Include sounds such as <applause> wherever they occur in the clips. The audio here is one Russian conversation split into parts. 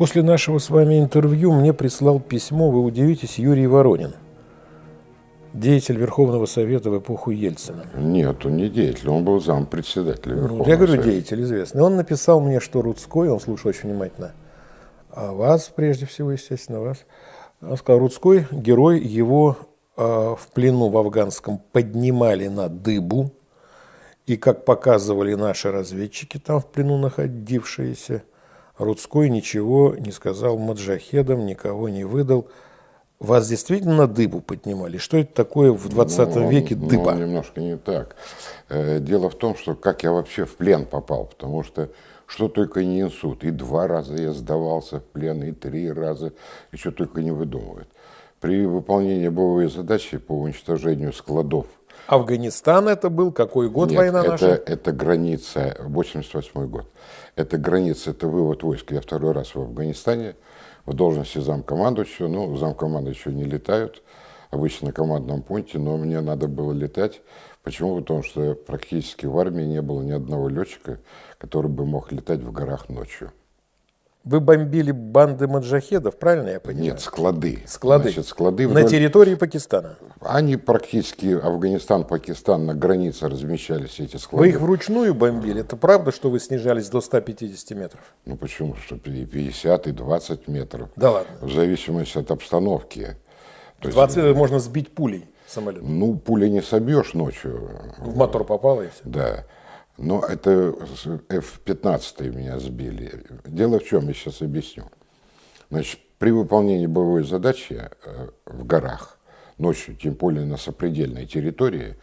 После нашего с вами интервью мне прислал письмо, вы удивитесь, Юрий Воронин, деятель Верховного Совета в эпоху Ельцина. Нет, он не деятель, он был зам председателя Ну, Верховного Я говорю, Совета. деятель известный. Он написал мне, что Рудской, он слушал очень внимательно, а вас, прежде всего, естественно, вас. Он сказал, Рудской, герой, его э, в плену в афганском поднимали на дыбу, и, как показывали наши разведчики, там в плену находившиеся, Рудской ничего не сказал маджахедам, никого не выдал. Вас действительно дыбу поднимали? Что это такое в 20 Ну, веке ну, дыба? немножко не так. Э, Дело в том, что как я вообще в плен попал, потому что что только не несут. И два раза я сдавался в плен, и три раза, и что только не выдумывают. При выполнении боевой задачи по уничтожению складов Афганистан это был? Какой год Нет, война это, наша? это граница, 88 год. Это граница, это вывод войск. Я второй раз в Афганистане в должности замкомандующего. Ну, замкомандующего не летают, обычно на командном пункте, но мне надо было летать. Почему? Потому что практически в армии не было ни одного летчика, который бы мог летать в горах ночью. Вы бомбили банды маджахедов, правильно я понимаю? Нет, склады. Склады. Значит, склады На вдоль- территории Пакистана. Они практически, Афганистан, Пакистан, на границе размещались эти склады. Вы их вручную бомбили? Это правда, что вы снижались до 150 метров? Ну почему? Что и 50 и 20 метров. Да ладно. В зависимости от обстановки. То есть, 20 можно сбить пулей самолет. ну, пули не собьешь ночью, В мотор попало и все. да. Но это с- F-15 меня сбили. Дело в чем, я сейчас объясню. Значит, при выполнении боевой задачи э, в горах, ночью, тем более на сопредельной территории,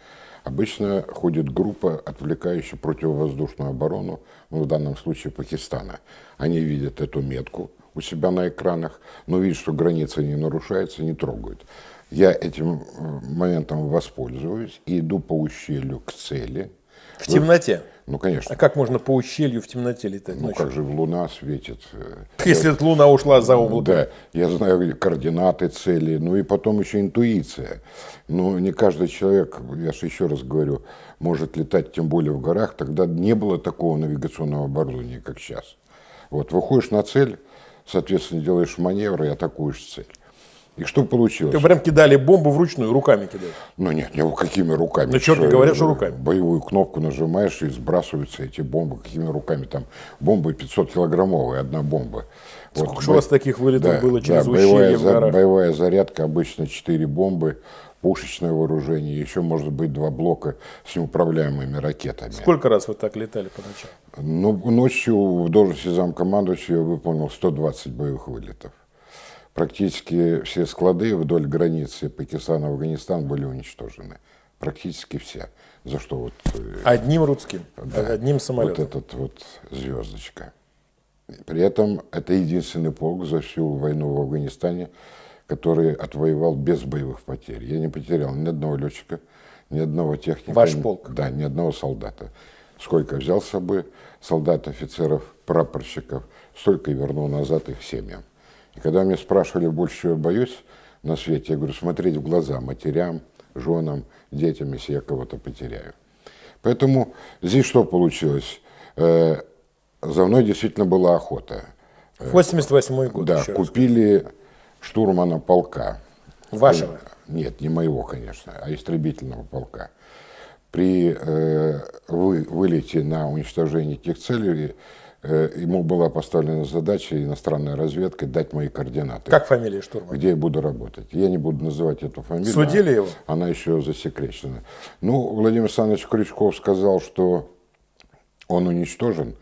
обычно ходит группа, отвлекающая противовоздушную оборону, ну, в данном случае Пакистана. Они видят эту метку у себя на экранах, но видят, что граница не нарушается, не трогают. Я этим э, моментом воспользуюсь и иду по ущелью к цели. В темноте. Ну, А конечно. как можно по ущелью в темноте летать Ну, ночью? как же луна светит. э, Если луна ушла за облако. Да, я знаю координаты цели, ну и потом еще интуиция. Ну, не каждый человек, я же еще раз говорю, может летать, тем более в горах. Тогда не было такого навигационного оборудования, как сейчас. Вот, выходишь на цель, соответственно, делаешь маневр и атакуешь цель. И что получилось? Вы прям кидали бомбу вручную, руками кидали. Ну нет, не какими руками. Ну, черт, Что, говорят, что руками. Боевую кнопку нажимаешь и сбрасываются эти бомбы. Какими руками? Там бомбы 500 килограммовые, одна бомба. Сколько ж у вас таких вылетов да, было через да, боевая, за- боевая зарядка обычно 4 бомбы, пушечное вооружение, еще может быть два блока с неуправляемыми ракетами. Сколько раз вы так летали по ночам? Ну, ночью в должности замкомандующего я выполнил 120 боевых вылетов. Практически все склады вдоль границы Пакистан-Афганистан были уничтожены. Практически все. За что вот, э, Одним рудским, да, одним вот самолетом. этот вот звездочка. При этом это единственный полк за всю войну в Афганистане, который отвоевал без боевых потерь. Я не потерял ни одного летчика, ни одного техника. Ваш ни- полк? Да, ни одного солдата. Сколько взял с собой солдат, офицеров, прапорщиков, столько и вернул назад их семьям. И когда меня спрашивали, больше чего я боюсь на свете, я говорю, смотреть в глаза матерям, женам, детям, если я кого-то потеряю. Поэтому здесь что получилось? Э, За мной действительно была охота. 88 год. Да, еще раз. купили штурмана полка. Вашего? Нет, не моего, конечно, а истребительного полка. При э, вы- вылете на уничтожение этих целей э, ему была поставлена задача иностранной разведкой дать мои координаты. Как фамилия штурмана? Где я буду работать. Я не буду называть эту фамилию. Судили его? Она еще засекречена. Ну, Владимир Александрович Крючков сказал, что он уничтожен.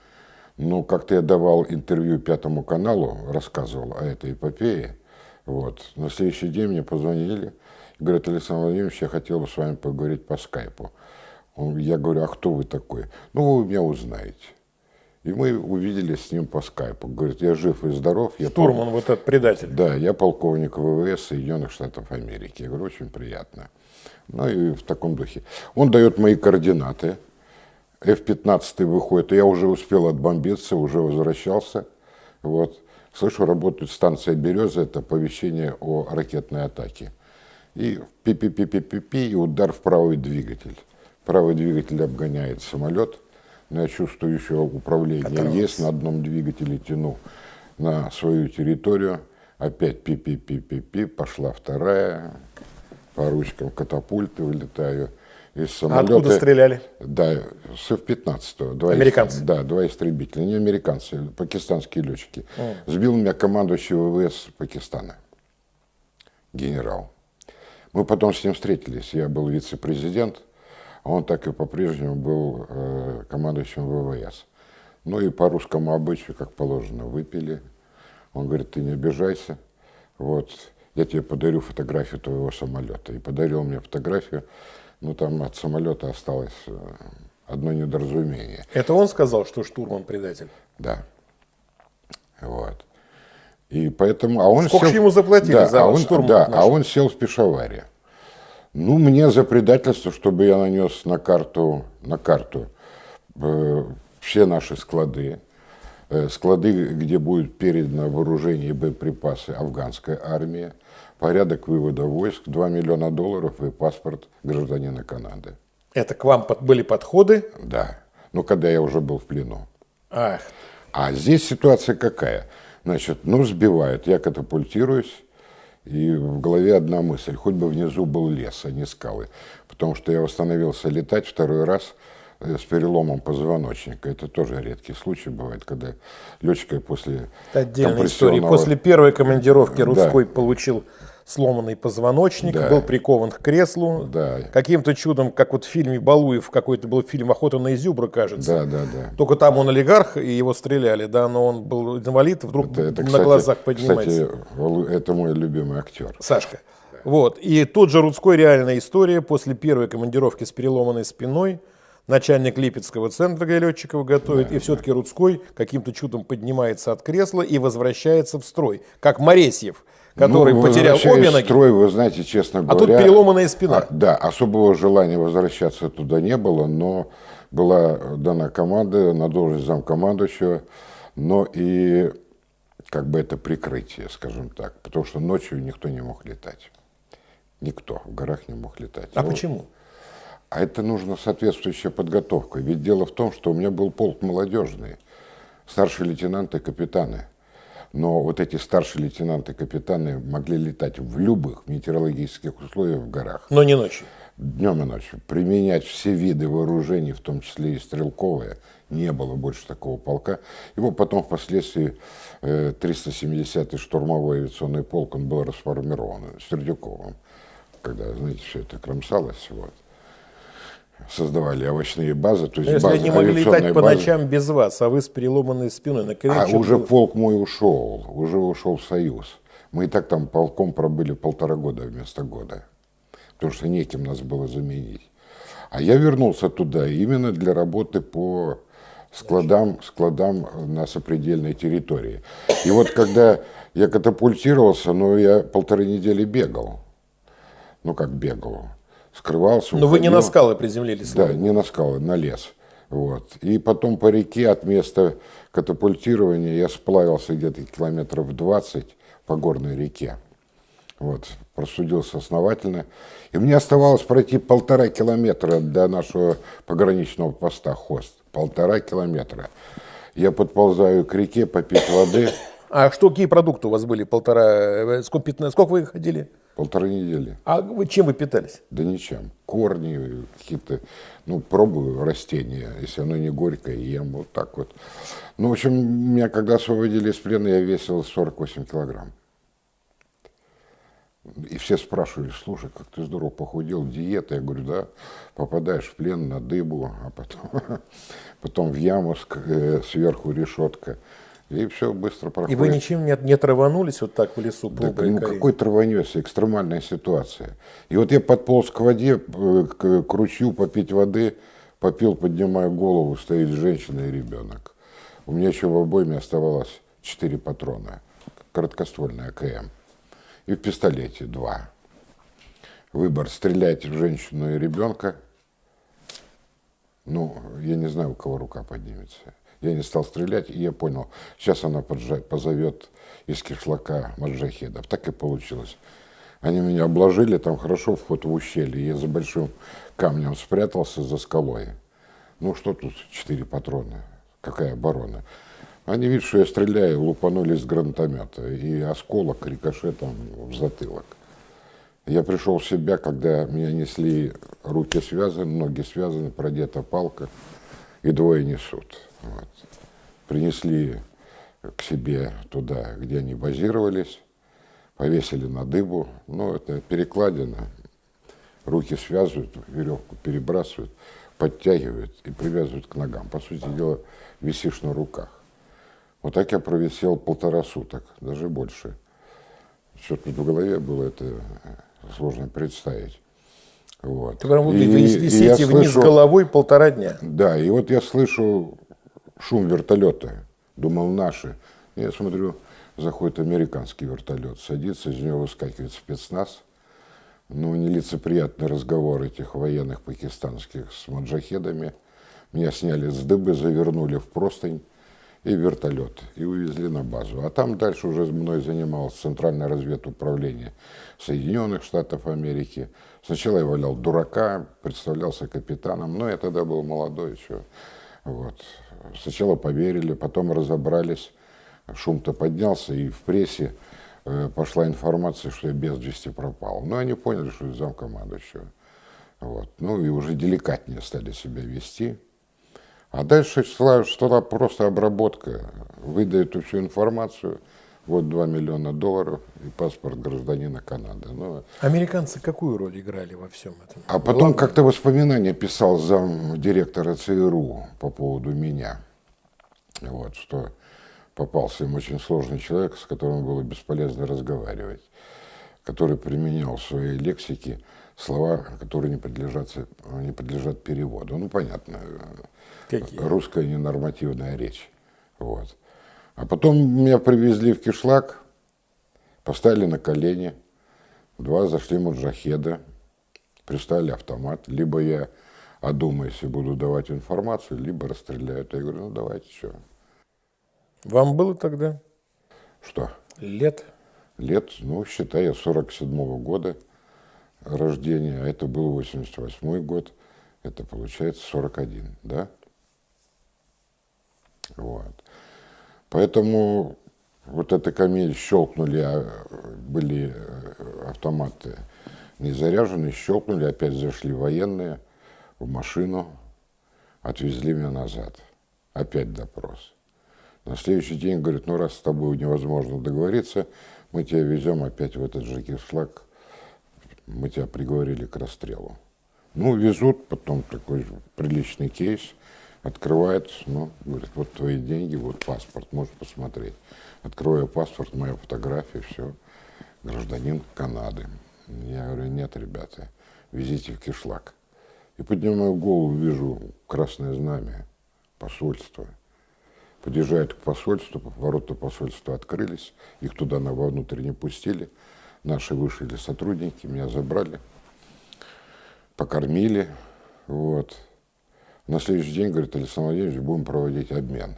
Но как-то я давал интервью Пятому каналу, рассказывал о этой эпопее. Вот. На следующий день мне позвонили. и Говорят, Александр Владимирович, я хотел бы с вами поговорить по скайпу. Я говорю, а кто вы такой? Ну, вы меня узнаете. И мы увиделись с ним по скайпу. Говорит, я жив и здоров. Я пол- Штурман, вот этот предатель. да, я полковник ВВС Соединенных Штатов Америки. Я говорю, очень приятно. Ну и в таком духе. Он дает мои координаты. F-15 выходит, я уже успел отбомбиться, уже возвращался. Вот. Слышу, работает станция «Береза», это оповещение о ракетной атаке. И пи-пи-пи-пи-пи-пи, и удар в правый двигатель. Правый двигатель обгоняет самолет, но я чувствую еще управление Оторвался. есть, на одном двигателе тяну на свою территорию, опять пи-пи-пи-пи-пи, пошла вторая, по ручкам катапульты вылетаю. Из А самолета, откуда стреляли? Да, с F-15. Два Американцы? Да, два истребителя. Не американцы, пакистанские летчики. Сбил меня командующий ВВС Пакистана, генерал. Мы потом с ним встретились. Я был вице-президент, он так и по-прежнему был э, командующим ВВС. Ну и по русскому обычаю, как положено, выпили. Он говорит, ты не обижайся. Вот, я тебе подарю фотографию твоего самолета. И подарил мне фотографию. Ну, там от самолета осталось э, одно недоразумение. Это он сказал, что штурман предатель? Да. Вот. И поэтому, а он Сколько сел, ему заплатили да, за а он, штурм Да, наш? а он сел в Пешаваре. Ну, мне за предательство, чтобы я нанес на карту, на карту э, все наши склады, э, склады, где будет передано вооружение и боеприпасы афганской армии, порядок вывода войск, 2 миллиона долларов и паспорт гражданина Канады. Это к вам под- были подходы? Да. Ну, когда я уже был в плену. Ах, А здесь ситуация какая? Значит, ну, сбивают, я катапультируюсь, и в голове одна мысль, хоть бы внизу был лес, а не скалы. Потому что я восстановился летать второй раз э, с переломом позвоночника. Это тоже редкий случай бывает, когда летчика после это отдельная история. После первой командировки Да. Рудской получил сломанный позвоночник, Да. был прикован к креслу. Да. Каким-то чудом, как вот в фильме Балуев, какой-то был фильм «Охота на изюбра», кажется. Да, да, да. Только там он олигарх, и его стреляли, да, но он был инвалид, вдруг Это, это, на кстати, глазах поднимается. Кстати, это мой любимый актер. Сашка. Вот. И тот же Рудской реальная история. После первой командировки с переломанной спиной начальник Липецкого центра, где летчиков готовит, и все-таки Рудской каким-то чудом поднимается от кресла и возвращается в строй. Как Моресьев, который Ну, потерял обе ноги. строй, вы знаете, честно А тут говоря... переломанная спина. а, да, особого желания возвращаться туда не было, но была дана команда на должность замкомандующего, но и как бы это прикрытие, скажем так, потому что ночью никто не мог летать. Никто в горах не мог летать. А Ну, почему? а это нужно соответствующая подготовка. Ведь дело в том, что у меня был полк молодежный, старшие лейтенанты, капитаны. Но вот эти старшие лейтенанты, капитаны могли летать в любых метеорологических условиях в горах, Но не ночью. днем и ночью. Применять все виды вооружений, в том числе и стрелковые, не было больше такого полка. Его потом впоследствии э, 370-й штурмовой авиационный полк, он был расформирован Сердюковым, когда, знаете, все это кромсалось. Вот. Создавали овощные базы, то есть Но если базы, они могли летать по базы. ночам без вас, а вы с переломанной спиной на А крылечке уже был- полк мой ушел, уже ушел в Союз. Мы и так там полком пробыли полтора года вместо года, потому что неким нас было заменить. А я вернулся туда именно для работы по складам, складам на сопредельной территории. И вот когда я катапультировался, ну, я полторы недели бегал. Ну, как бегал. Скрывался, Но вы не уходил. на скалы приземлились. Да, не на скалы, на лес. Вот. И потом по реке от места катапультирования я сплавился где-то километров 20 по горной реке. Вот. Просудился основательно. И мне оставалось пройти полтора километра до нашего пограничного поста Хост. Полтора километра. Я подползаю к реке попить воды. А что, какие продукты у вас были? Полтора, э, сколько, 15, сколько вы ходили? Полторы недели. А вы чем вы питались? Да ничем. Корни какие-то, ну, пробую растения, если оно не горькое, ем вот так вот. Ну, в общем, меня когда освободили из плена, я весил 48 килограмм. И все спрашивали, слушай, как ты здорово похудел, диета. Я говорю, да, попадаешь в плен на дыбу, а потом, <laughs> потом в яму э, сверху решетка. И все быстро проходит. И вы ничем не, не траванулись вот так в лесу? Пробуя ну какой траванешься, экстремальная ситуация. И вот я подполз к воде, э, к, к ручью попить воды, попил, поднимая голову, стоит женщина и ребенок. У меня еще в обойме оставалось четыре патрона, короткоствольный АКМ. И в пистолете два. Выбор, стрелять в женщину и ребенка. Ну, я не знаю, у кого рука поднимется. Я не стал стрелять, и я понял, сейчас она позовет из кишлака маджахедов. Так и получилось. Они меня обложили, там хорошо вход в ущелье. Я за большим камнем спрятался за скалой. Ну, что тут четыре патрона? Какая оборона? Они видят, что я стреляю, лупанули из гранатомета, и осколок рикошетом в затылок. Я пришел в себя, когда меня несли руки связаны, ноги связаны, продета палка, и двое несут. Вот. Принесли к себе туда, где они базировались, повесили на дыбу. Ну, это перекладина. Руки связывают, веревку перебрасывают, подтягивают и привязывают к ногам. По сути дела, висишь на руках. Вот так я провисел полтора суток, даже больше. Что тут в голове было, это сложно представить. Вот. Ты прям вот и, висите и вниз слышу, головой полтора дня. Да, и вот я слышу шум вертолета. Думал, наши. Я смотрю, заходит американский вертолет, садится, из него выскакивает спецназ. Ну, нелицеприятный разговор этих военных пакистанских с маджахедами. Меня сняли с дыбы, завернули в простынь и вертолет, и увезли на базу. А там дальше уже мной занималось Центральное разведуправление Соединенных Штатов Америки. Сначала я валял дурака, представлялся капитаном, но я тогда был молодой еще. Вот. Сначала поверили, потом разобрались, шум-то поднялся, и в прессе э, пошла информация, что я без вести пропал. Но они поняли, что я замкомандующего. Вот. Ну и уже деликатнее стали себя вести. А дальше что-то просто обработка. Выдают всю информацию, вот 2 миллиона долларов и паспорт гражданина Канады. Ну, Американцы какую роль играли во всем этом? А потом как-то воспоминания писал зам директора ЦРУ по поводу меня. Вот, что попался им очень сложный человек, с которым было бесполезно разговаривать, который применял в своей лексике слова, которые не подлежат, не подлежат переводу. Ну, понятно, Какие? русская ненормативная речь. Вот. А потом меня привезли в кишлак, поставили на колени, два зашли муджахеда, пристали автомат. Либо я одумаюсь и буду давать информацию, либо расстреляют. Я говорю, ну давайте, что. Вам было тогда? Что? Лет? Лет, ну, считай, я 47-го года рождения, а это был 88 год, это получается 41, да? Вот. Поэтому вот эта камель щелкнули, а были э, автоматы не заряжены, щелкнули, опять зашли военные в машину, отвезли меня назад. Опять допрос. На следующий день говорит, ну раз с тобой невозможно договориться, мы тебя везем опять в этот же кишлак, мы тебя приговорили к расстрелу. Ну, везут, потом такой приличный кейс – Открывает, ну, говорит, вот твои деньги, вот паспорт, можешь посмотреть. Открываю паспорт, моя фотография, все, гражданин Канады. Я говорю, нет, ребята, везите в кишлак. И поднимаю голову, вижу красное знамя, посольство. Подъезжают к посольству, ворота посольства открылись, их туда на вовнутрь не пустили. Наши вышли сотрудники, меня забрали, покормили, вот. На следующий день, говорит, Александр Владимирович, будем проводить обмен.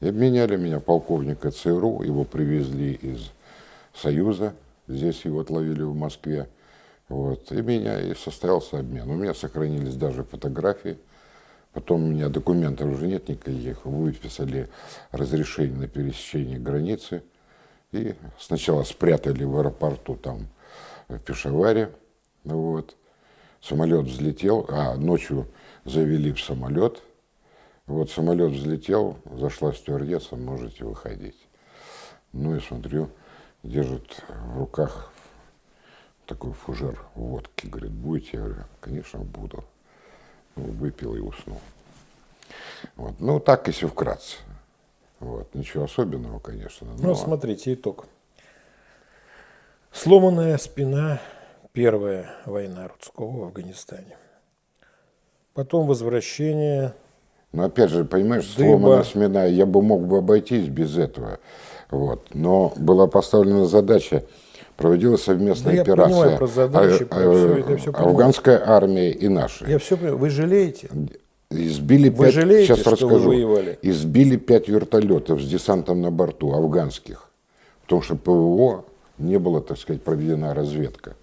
И обменяли меня полковника ЦРУ, его привезли из Союза, здесь его отловили в Москве. Вот, и меня и состоялся обмен. У меня сохранились даже фотографии. Потом у меня документов уже нет никаких. Выписали разрешение на пересечение границы. И сначала спрятали в аэропорту там в Пешаваре. Вот. Самолет взлетел, а ночью завели в самолет. Вот самолет взлетел, зашла стюардесса, можете выходить. Ну и смотрю, держит в руках такой фужер водки. Говорит, будете? Я говорю, конечно, буду. Ну, выпил и уснул. Вот. Ну, так, если вкратце. Вот. Ничего особенного, конечно. Но... Ну, смотрите, итог. Сломанная спина, первая война Рудского в Афганистане. Потом возвращение. Но опять же, понимаешь, сломанная смена, я бы мог бы обойтись без этого. Вот. Но была поставлена задача, проводилась совместная да операция. Я понимаю про задачи, а, про а, все, это все Афганская армия и наши. Я все понимаю. Вы жалеете? Избили вы пять, жалеете, сейчас что расскажу, вы воевали? избили пять вертолетов с десантом на борту, афганских. Потому что ПВО не было, так сказать, проведена разведка.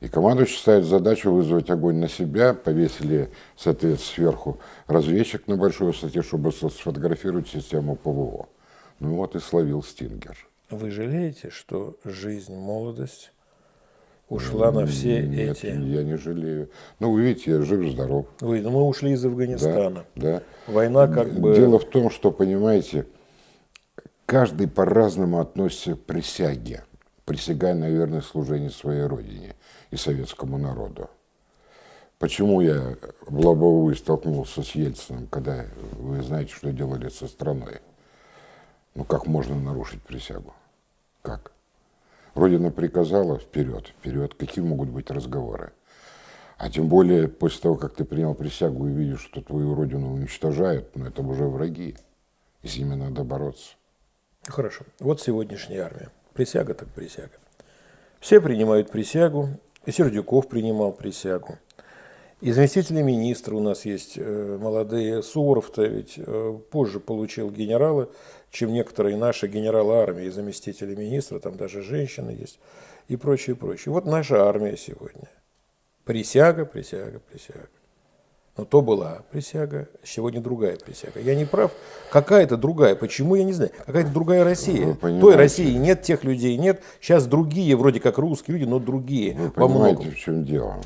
И командующий ставит задачу вызвать огонь на себя, повесили, соответственно, сверху разведчик на большой высоте, чтобы сфотографировать систему ПВО. Ну вот и словил Стингер. Вы жалеете, что жизнь, молодость ушла на все Нет, эти... я не жалею. Ну, вы видите, я жив-здоров. Вы, ну, мы ушли из Афганистана. Да, да. Война как бы... Дело в том, что, понимаете, каждый по-разному относится к присяге, присягая на верное служение своей родине и советскому народу. Почему я в лобовую столкнулся с Ельциным, когда вы знаете, что делали со страной? Ну, как можно нарушить присягу? Как? Родина приказала вперед, вперед. Какие могут быть разговоры? А тем более после того, как ты принял присягу и видишь, что твою родину уничтожают, ну это уже враги. И с ними надо бороться. Хорошо. Вот сегодняшняя армия. Присяга так присяга. Все принимают присягу. Сердюков принимал присягу. И заместители министра у нас есть э, молодые. Суворов-то ведь э, позже получил генералы, чем некоторые наши генералы армии, заместители министра, там даже женщины есть и прочее, прочее. Вот наша армия сегодня. Присяга, присяга, присяга. Но то была присяга, сегодня другая присяга. Я не прав. Какая-то другая. Почему, я не знаю. Какая-то другая Россия. Той России нет, тех людей нет. Сейчас другие, вроде как русские люди, но другие. Вы понимаете, в чем дело?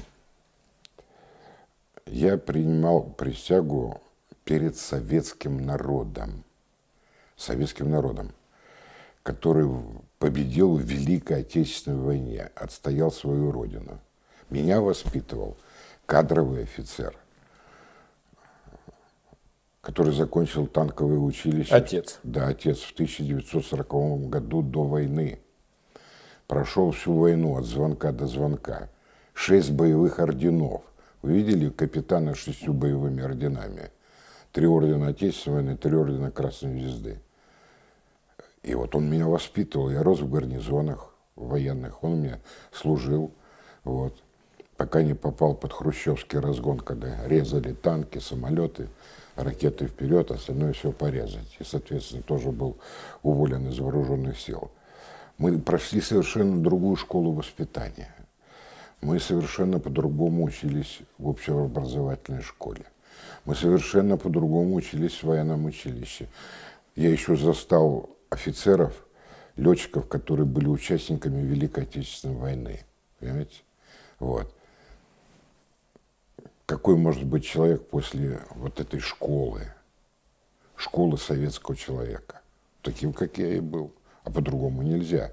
Я принимал присягу перед советским народом. Советским народом, который победил в Великой Отечественной войне, отстоял свою родину. Меня воспитывал кадровый офицер – который закончил танковое училище. Отец. Да, отец в 1940 году до войны. Прошел всю войну от звонка до звонка. Шесть боевых орденов. Вы видели капитана с шестью боевыми орденами? Три ордена Отечественной войны, три ордена Красной Звезды. И вот он меня воспитывал. Я рос в гарнизонах военных. Он мне служил. Вот. Пока не попал под хрущевский разгон, когда резали танки, самолеты ракеты вперед, остальное все порезать. И, соответственно, тоже был уволен из вооруженных сил. Мы прошли совершенно другую школу воспитания. Мы совершенно по-другому учились в общеобразовательной школе. Мы совершенно по-другому учились в военном училище. Я еще застал офицеров, летчиков, которые были участниками Великой Отечественной войны. Понимаете? Вот какой может быть человек после вот этой школы, школы советского человека, таким, как я и был, а по-другому нельзя.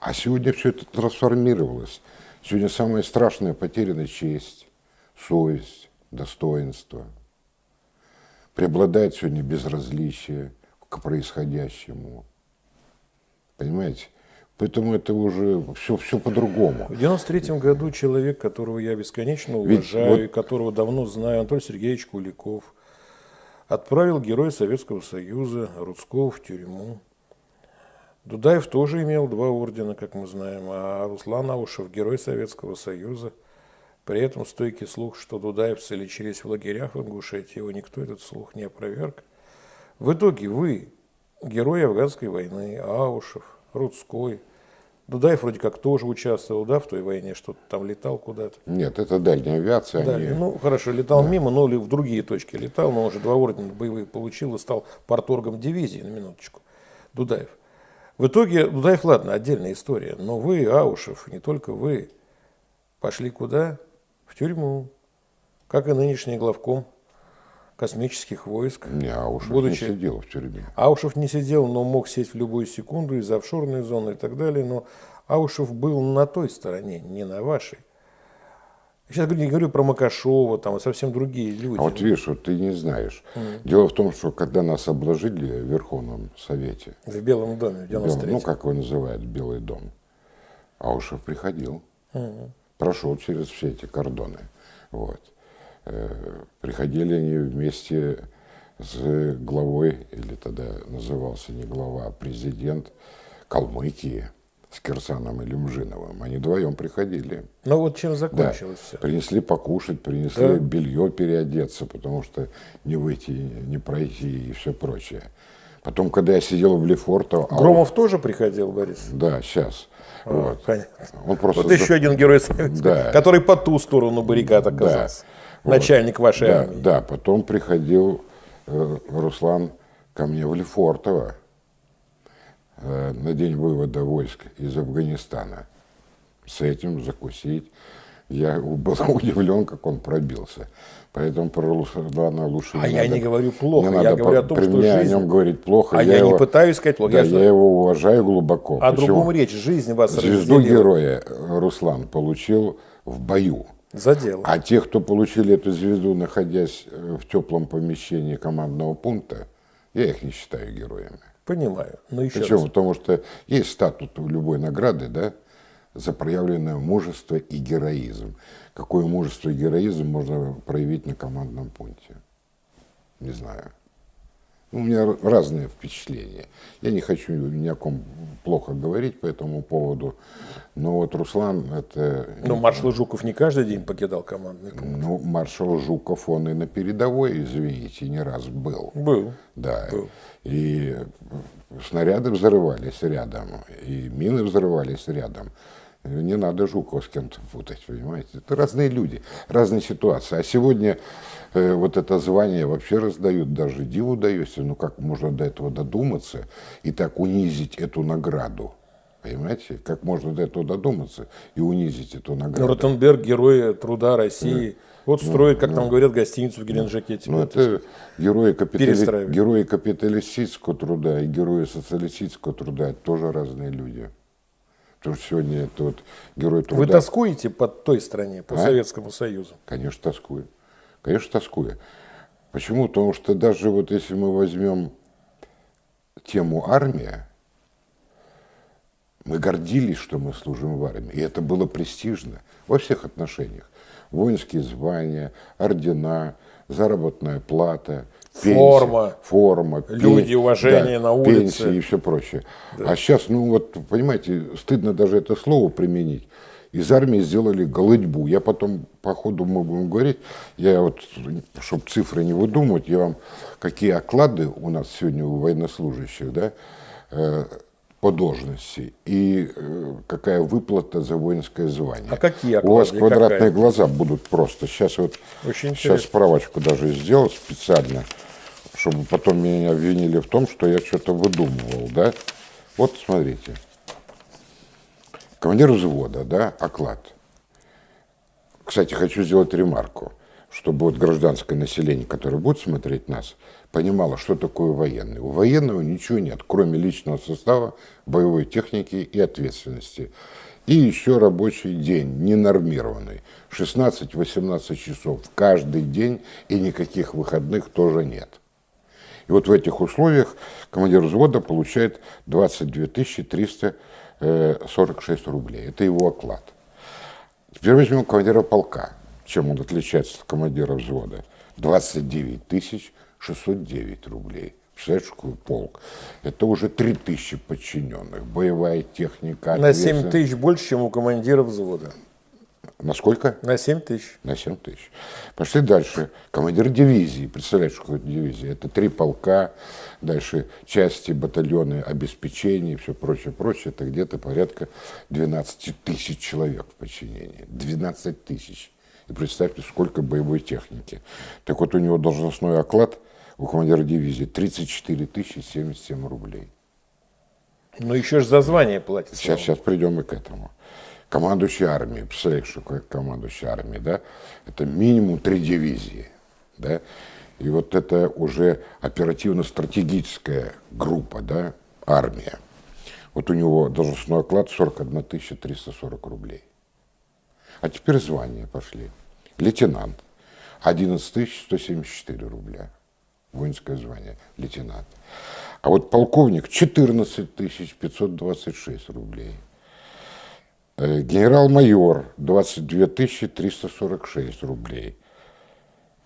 А сегодня все это трансформировалось. Сегодня самая страшная потеряна честь, совесть, достоинство. Преобладает сегодня безразличие к происходящему. Понимаете? Поэтому это уже все, все по-другому. В 93 году человек, которого я бесконечно уважаю, Ведь, вот... которого давно знаю, Анатолий Сергеевич Куликов, отправил героя Советского Союза Рудского в тюрьму. Дудаев тоже имел два ордена, как мы знаем, а Руслан Аушев – герой Советского Союза. При этом стойкий слух, что дудаевцы лечились в лагерях в Ингушетии, его никто этот слух не опроверг. В итоге вы, герой афганской войны, Аушев, Рудской. Дудаев вроде как тоже участвовал, да, в той войне, что-то там летал куда-то. Нет, это дальняя авиация. Да, они... Ну, хорошо, летал да. мимо, но в другие точки летал, но уже два ордена боевые получил и стал порторгом дивизии, на минуточку, Дудаев. В итоге, Дудаев, ладно, отдельная история, но вы, Аушев, не только вы, пошли куда? В тюрьму, как и нынешний главком космических войск. Не, Аушев будучи... не сидел в тюрьме. Аушев не сидел, но мог сесть в любую секунду из офшорной зоны и так далее. Но Аушев был на той стороне, не на вашей. Сейчас не говорю про Макашова, там а совсем другие люди. А вот видишь, вот ты не знаешь. Mm. Дело в том, что когда нас обложили в Верховном Совете. В Белом доме, в 93 Ну, как его называют, Белый дом. Аушев приходил. Mm. Прошел через все эти кордоны. Вот. Э, приходили они вместе с главой, или тогда назывался не глава, а президент Калмыкии, с Кирсаном и Люмжиновым. Они вдвоем приходили. Ну вот чем закончилось да. все? Принесли покушать, принесли да. белье переодеться, потому что не выйти, не пройти и все прочее. Потом, когда я сидел в Лефортово... а Громов он... тоже приходил, Борис? Да, сейчас. А, вот. Понятно. Он просто... Вот еще один герой Советского, да. который по ту сторону баррикад оказался. Да. Начальник вашей да, армии. Да, потом приходил э, Руслан ко мне в Лефортово э, на день вывода войск из Афганистана. С этим закусить. Я был <laughs> удивлен, как он пробился. Поэтому про Руслана лучше А я не говорю плохо, я говорю о том, при что мне жизнь... о нем говорить плохо. А я, я его... не пытаюсь сказать плохо. Да, я, я его уважаю глубоко. О Почему? другом речь, жизнь вас Звезду разделила. героя Руслан получил в бою. За дело. А те, кто получили эту звезду, находясь э, в теплом помещении командного пункта, я их не считаю героями. Понимаю. Но еще Почему? Раз. Потому что есть статут у любой награды, да, за проявленное мужество и героизм. Какое мужество и героизм можно проявить на командном пункте? Не знаю. У меня разные впечатления. Я не хочу ни о ком плохо говорить по этому поводу, но вот Руслан это... Ну, маршал Жуков не каждый день покидал командный пункт. Ну, маршал Жуков, он и на передовой, извините, не раз был. Был. Да. Был. И снаряды взрывались рядом, и мины взрывались рядом. Не надо Жукова с кем-то путать, понимаете? Это разные люди, разные ситуации. А сегодня э, вот это звание вообще раздают, даже диву даешься, ну как можно до этого додуматься и так унизить эту награду? Понимаете, как можно до этого додуматься и унизить эту ну, награду? Ну, Ротенберг, герой труда России. Да. Вот ну, строит, как ну, там говорят, гостиницу в Геленджике. Ну, это герои, капитали... герои капиталистического труда и герои социалистического труда, это тоже разные люди. Потому что сегодня это вот герой труда. Вы тоскуете по той стране, по а? Советскому Союзу? Конечно, тоскую. Конечно, тоскую. Почему? Потому что даже вот если мы возьмем тему армия, мы гордились, что мы служим в армии. И это было престижно во всех отношениях. Воинские звания, ордена, заработная плата, форма, форма люди, пен... уважение да, на улице. Пенсии и все прочее. Да. А сейчас, ну вот, понимаете, стыдно даже это слово применить. Из армии сделали голодьбу. Я потом, по ходу мы будем говорить, я вот, чтобы цифры не выдумывать, я вам, какие оклады у нас сегодня у военнослужащих, да, э, по должности и э, какая выплата за воинское звание. А какие оклады? У вас квадратные какая? глаза будут просто. Сейчас вот Очень сейчас справочку даже сделал специально, чтобы потом меня обвинили в том, что я что-то выдумывал, да? Вот смотрите. Командир взвода, да, оклад. Кстати, хочу сделать ремарку, чтобы вот гражданское население, которое будет смотреть нас, понимала, что такое военный. У военного ничего нет, кроме личного состава, боевой техники и ответственности. И еще рабочий день, ненормированный. 16-18 часов каждый день, и никаких выходных тоже нет. И вот в этих условиях командир взвода получает 22 346 рублей. Это его оклад. Теперь возьмем командира полка. Чем он отличается от командира взвода? 29 тысяч 609 рублей. Представляешь, какой полк? Это уже 3000 подчиненных. Боевая техника. На 7 тысяч больше, чем у командира взвода. На сколько? На 7 тысяч. На 7 тысяч. Пошли дальше. Командир дивизии. Представляешь, что это дивизия? Это три полка, дальше части, батальоны, обеспечение и все прочее, прочее. Это где-то порядка 12 тысяч человек в подчинении. 12 тысяч. И представьте, сколько боевой техники. Так вот, у него должностной оклад – у командира дивизии 34 тысячи 77 рублей. Но еще же за звание платят. Сейчас, сейчас придем и к этому. Командующий армией, представляешь, что такое командующий армией, да? Это минимум три дивизии, да? И вот это уже оперативно-стратегическая группа, да, армия. Вот у него должностной оклад 41 340 рублей. А теперь звания пошли. Лейтенант 11 174 рубля воинское звание, лейтенант. А вот полковник 14 526 рублей. Э, генерал-майор 22 346 рублей.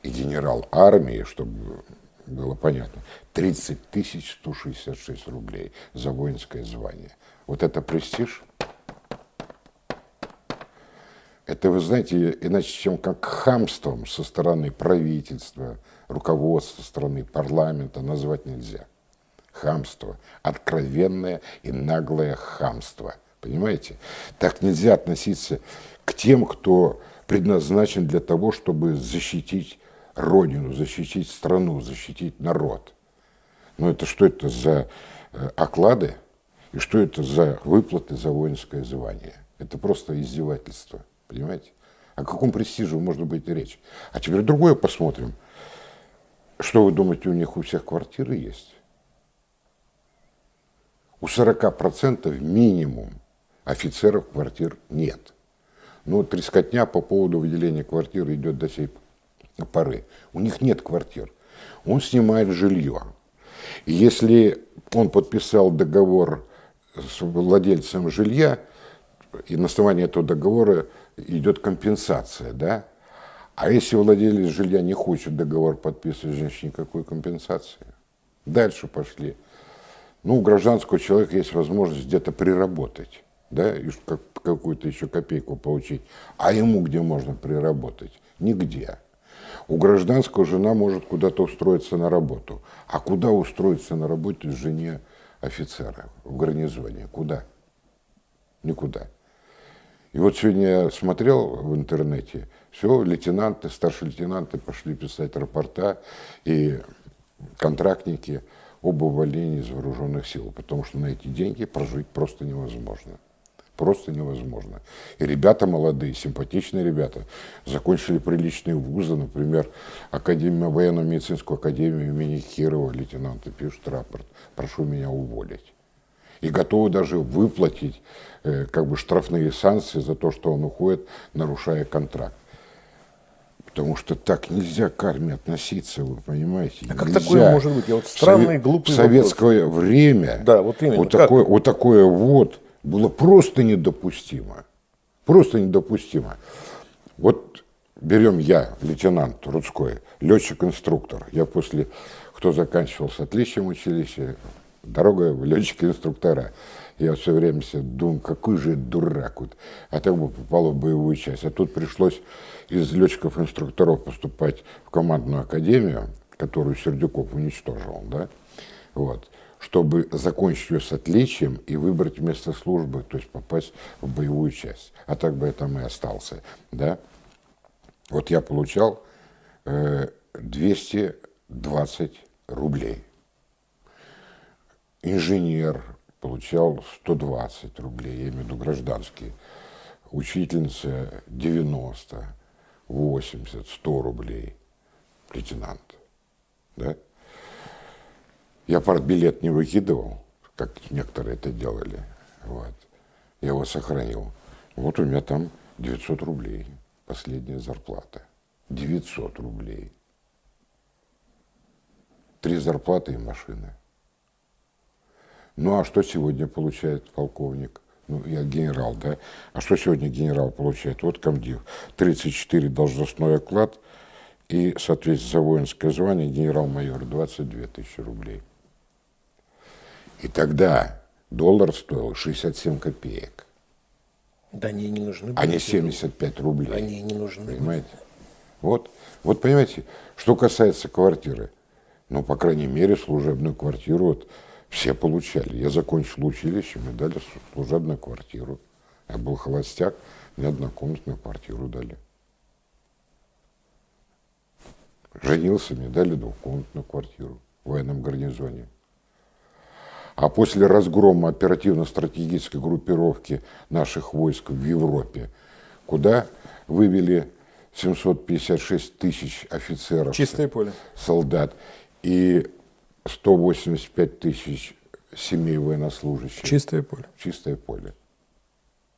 И генерал армии, чтобы было понятно, 30 166 рублей за воинское звание. Вот это престиж. Это, вы знаете, иначе чем как хамством со стороны правительства, руководства страны, парламента назвать нельзя. Хамство. Откровенное и наглое хамство. Понимаете? Так нельзя относиться к тем, кто предназначен для того, чтобы защитить родину, защитить страну, защитить народ. Но это что это за э, оклады и что это за выплаты за воинское звание? Это просто издевательство, понимаете? О каком престиже можно быть речь? А теперь другое посмотрим. Что вы думаете, у них у всех квартиры есть? У 40% минимум офицеров квартир нет. Ну, трескотня по поводу выделения квартиры идет до сей поры. У них нет квартир. Он снимает жилье. Если он подписал договор с владельцем жилья, и на основании этого договора идет компенсация, да? А если владелец жилья не хочет договор подписывать, значит никакой компенсации. Дальше пошли. Ну, у гражданского человека есть возможность где-то приработать, да, и какую-то еще копейку получить. А ему где можно приработать? Нигде. У гражданского жена может куда-то устроиться на работу. А куда устроиться на работу жене офицера в гарнизоне? Куда? Никуда. И вот сегодня я смотрел в интернете, все, лейтенанты, старшие лейтенанты пошли писать рапорта, и контрактники об увольнении из вооруженных сил, потому что на эти деньги прожить просто невозможно. Просто невозможно. И ребята молодые, симпатичные ребята, закончили приличные вузы, например, Академию, военно-медицинскую академию имени Кирова, лейтенанты пишут рапорт, прошу меня уволить. И готовы даже выплатить Э, как бы штрафные санкции за то, что он уходит, нарушая контракт. Потому что так нельзя к армии относиться, вы понимаете? А как нельзя. такое может быть? Я вот странный, глупый В советское вопрос. время да, вот, именно. вот, такое, вот такое вот было просто недопустимо. Просто недопустимо. Вот берем я, лейтенант Рудской, летчик-инструктор. Я после, кто заканчивал с отличием училища, дорога в летчики-инструктора. Я все время себе думаю, какой же дурак. Вот. А так бы попало в боевую часть. А тут пришлось из летчиков-инструкторов поступать в командную академию, которую Сердюков уничтожил, да, вот, чтобы закончить ее с отличием и выбрать место службы, то есть попасть в боевую часть. А так бы я там и остался, да. Вот я получал э, 220 рублей. Инженер, получал 120 рублей, я имею в виду гражданские. Учительница 90, 80, 100 рублей. Лейтенант. Да? Я партбилет не выкидывал, как некоторые это делали. Вот. Я его сохранил. Вот у меня там 900 рублей, последняя зарплата. 900 рублей. Три зарплаты и машины. Ну а что сегодня получает полковник? Ну, я генерал, да? А что сегодня генерал получает? Вот комдив. 34 должностной оклад и, соответственно, за воинское звание генерал-майор 22 тысячи рублей. И тогда доллар стоил 67 копеек. Да они не нужны. А не 75 рублей. Они не нужны. Понимаете? Вот, вот понимаете, что касается квартиры, ну, по крайней мере, служебную квартиру, вот, все получали. Я закончил училище, мне дали служебную квартиру. Я был холостяк, мне однокомнатную квартиру дали. Женился, мне дали двухкомнатную квартиру в военном гарнизоне. А после разгрома оперативно-стратегической группировки наших войск в Европе, куда вывели 756 тысяч офицеров, Чистое поле. солдат, и 185 тысяч семей военнослужащих. Чистое поле. Чистое поле.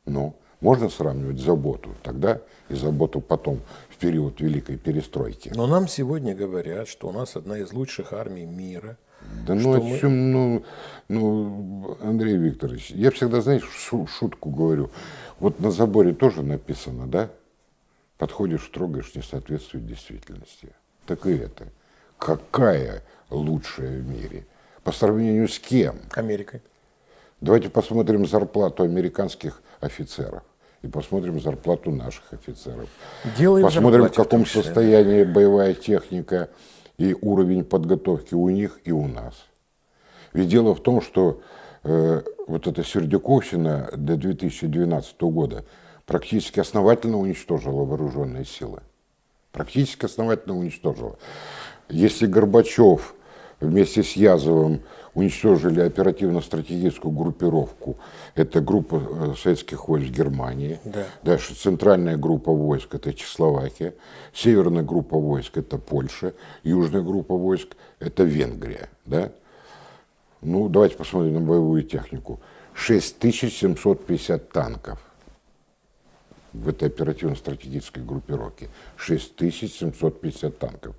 Но можно сравнивать заботу тогда и заботу потом, в период Великой Перестройки. Но нам сегодня говорят, что у нас одна из лучших армий мира. Да ну, о мы... чем, ну, ну, Андрей Викторович, я всегда, знаешь, шутку говорю. Вот на заборе тоже написано, да? Подходишь, трогаешь, не соответствует действительности. Так и это. Какая лучшая в мире. По сравнению с кем? Америкой. Давайте посмотрим зарплату американских офицеров и посмотрим зарплату наших офицеров. Делаем посмотрим, в каком состоянии боевая техника и уровень подготовки у них и у нас. Ведь дело в том, что э, вот эта Сердюковщина до 2012 года практически основательно уничтожила вооруженные силы. Практически основательно уничтожила. Если Горбачев вместе с Язовым уничтожили оперативно-стратегическую группировку. Это группа э, советских войск Германии. Да. Дальше центральная группа войск – это Чехословакия. Северная группа войск – это Польша. Южная группа войск – это Венгрия. Да? Ну, давайте посмотрим на боевую технику. 6750 танков в этой оперативно-стратегической группировке. 6750 танков.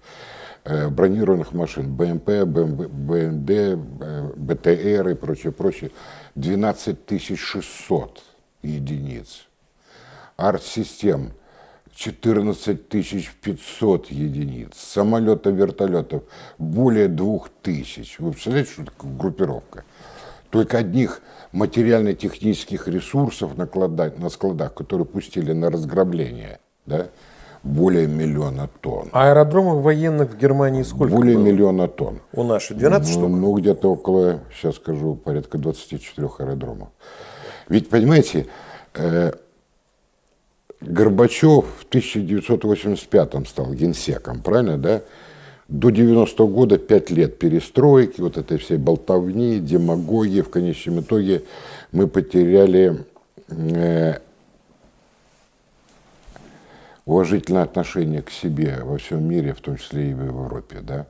Бронированных машин, БМП, БМД, э, БТР и прочее, прочее, 12 600 единиц. Арт-систем 14 500 единиц. Самолетов, вертолетов более 2000. Вы представляете, что такое группировка? Только одних материально-технических ресурсов на складах, которые пустили на разграбление, да, более миллиона тонн. А аэродромов военных в Германии сколько Более было? миллиона тонн. У наших 12 ну, штук? Ну, где-то около, сейчас скажу, порядка 24 аэродромов. Ведь, понимаете, э, Горбачев в 1985 стал генсеком, правильно, да? До 90 -го года 5 лет перестройки, вот этой всей болтовни, демагогии. В конечном итоге мы потеряли э, уважительное отношение к себе во всем мире, в том числе и в Европе, да,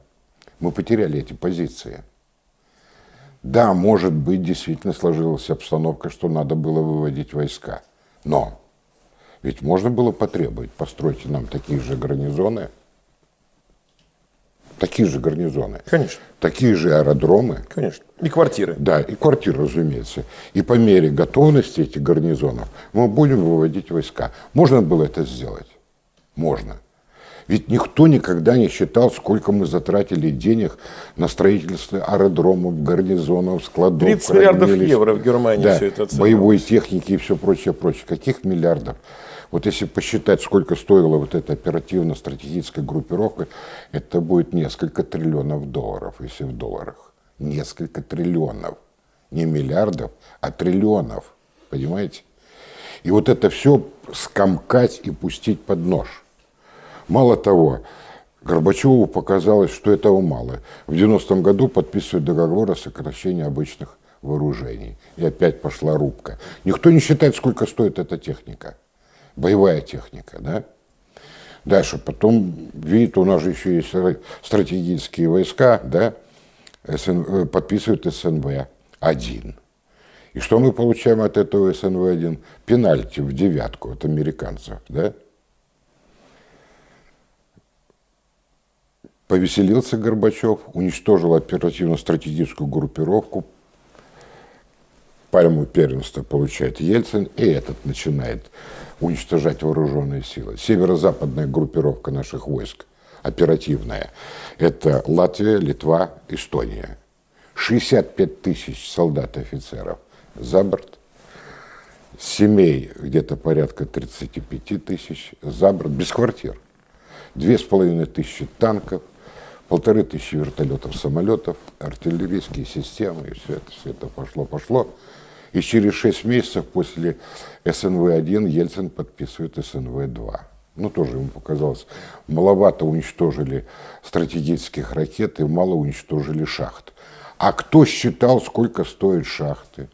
мы потеряли эти позиции. Да, может быть, действительно сложилась обстановка, что надо было выводить войска. Но ведь можно было потребовать, постройте нам такие же гарнизоны, такие же гарнизоны. Конечно. Такие же аэродромы. Конечно. И квартиры. Да, и квартиры, разумеется. И по мере готовности этих гарнизонов мы будем выводить войска. Можно было это сделать? Можно. Ведь никто никогда не считал, сколько мы затратили денег на строительство аэродромов, гарнизонов, складов. 30 миллиардов евро в Германии да, все это боевой техники и все прочее, прочее. Каких миллиардов? Вот если посчитать, сколько стоила вот эта оперативно-стратегическая группировка, это будет несколько триллионов долларов, если в долларах. Несколько триллионов. Не миллиардов, а триллионов. Понимаете? И вот это все скомкать и пустить под нож. Мало того, Горбачеву показалось, что этого мало. В 90-м году подписывают договор о сокращении обычных вооружений. И опять пошла рубка. Никто не считает, сколько стоит эта техника. Боевая техника, да? Дальше, потом, видите, у нас же еще есть стратегические войска, да? СН, э, подписывают СНВ-1. И что мы получаем от этого СНВ-1? Пенальти в девятку от американцев, да? Повеселился Горбачев, уничтожил оперативно-стратегическую группировку, пальму первенства получает Ельцин, и этот начинает уничтожать вооруженные силы. Северо-западная группировка наших войск, оперативная, это Латвия, Литва, Эстония. 65 тысяч солдат и офицеров за борт. Семей где-то порядка 35 тысяч за борт, без квартир. Две с половиной тысячи танков, полторы тысячи вертолетов, самолетов, артиллерийские системы, и все это, все это пошло-пошло. И через шесть месяцев после СНВ-1 Ельцин подписывает СНВ-2. Ну, тоже ему показалось, маловато уничтожили стратегических ракет и мало уничтожили шахт. А кто считал, сколько стоят шахты?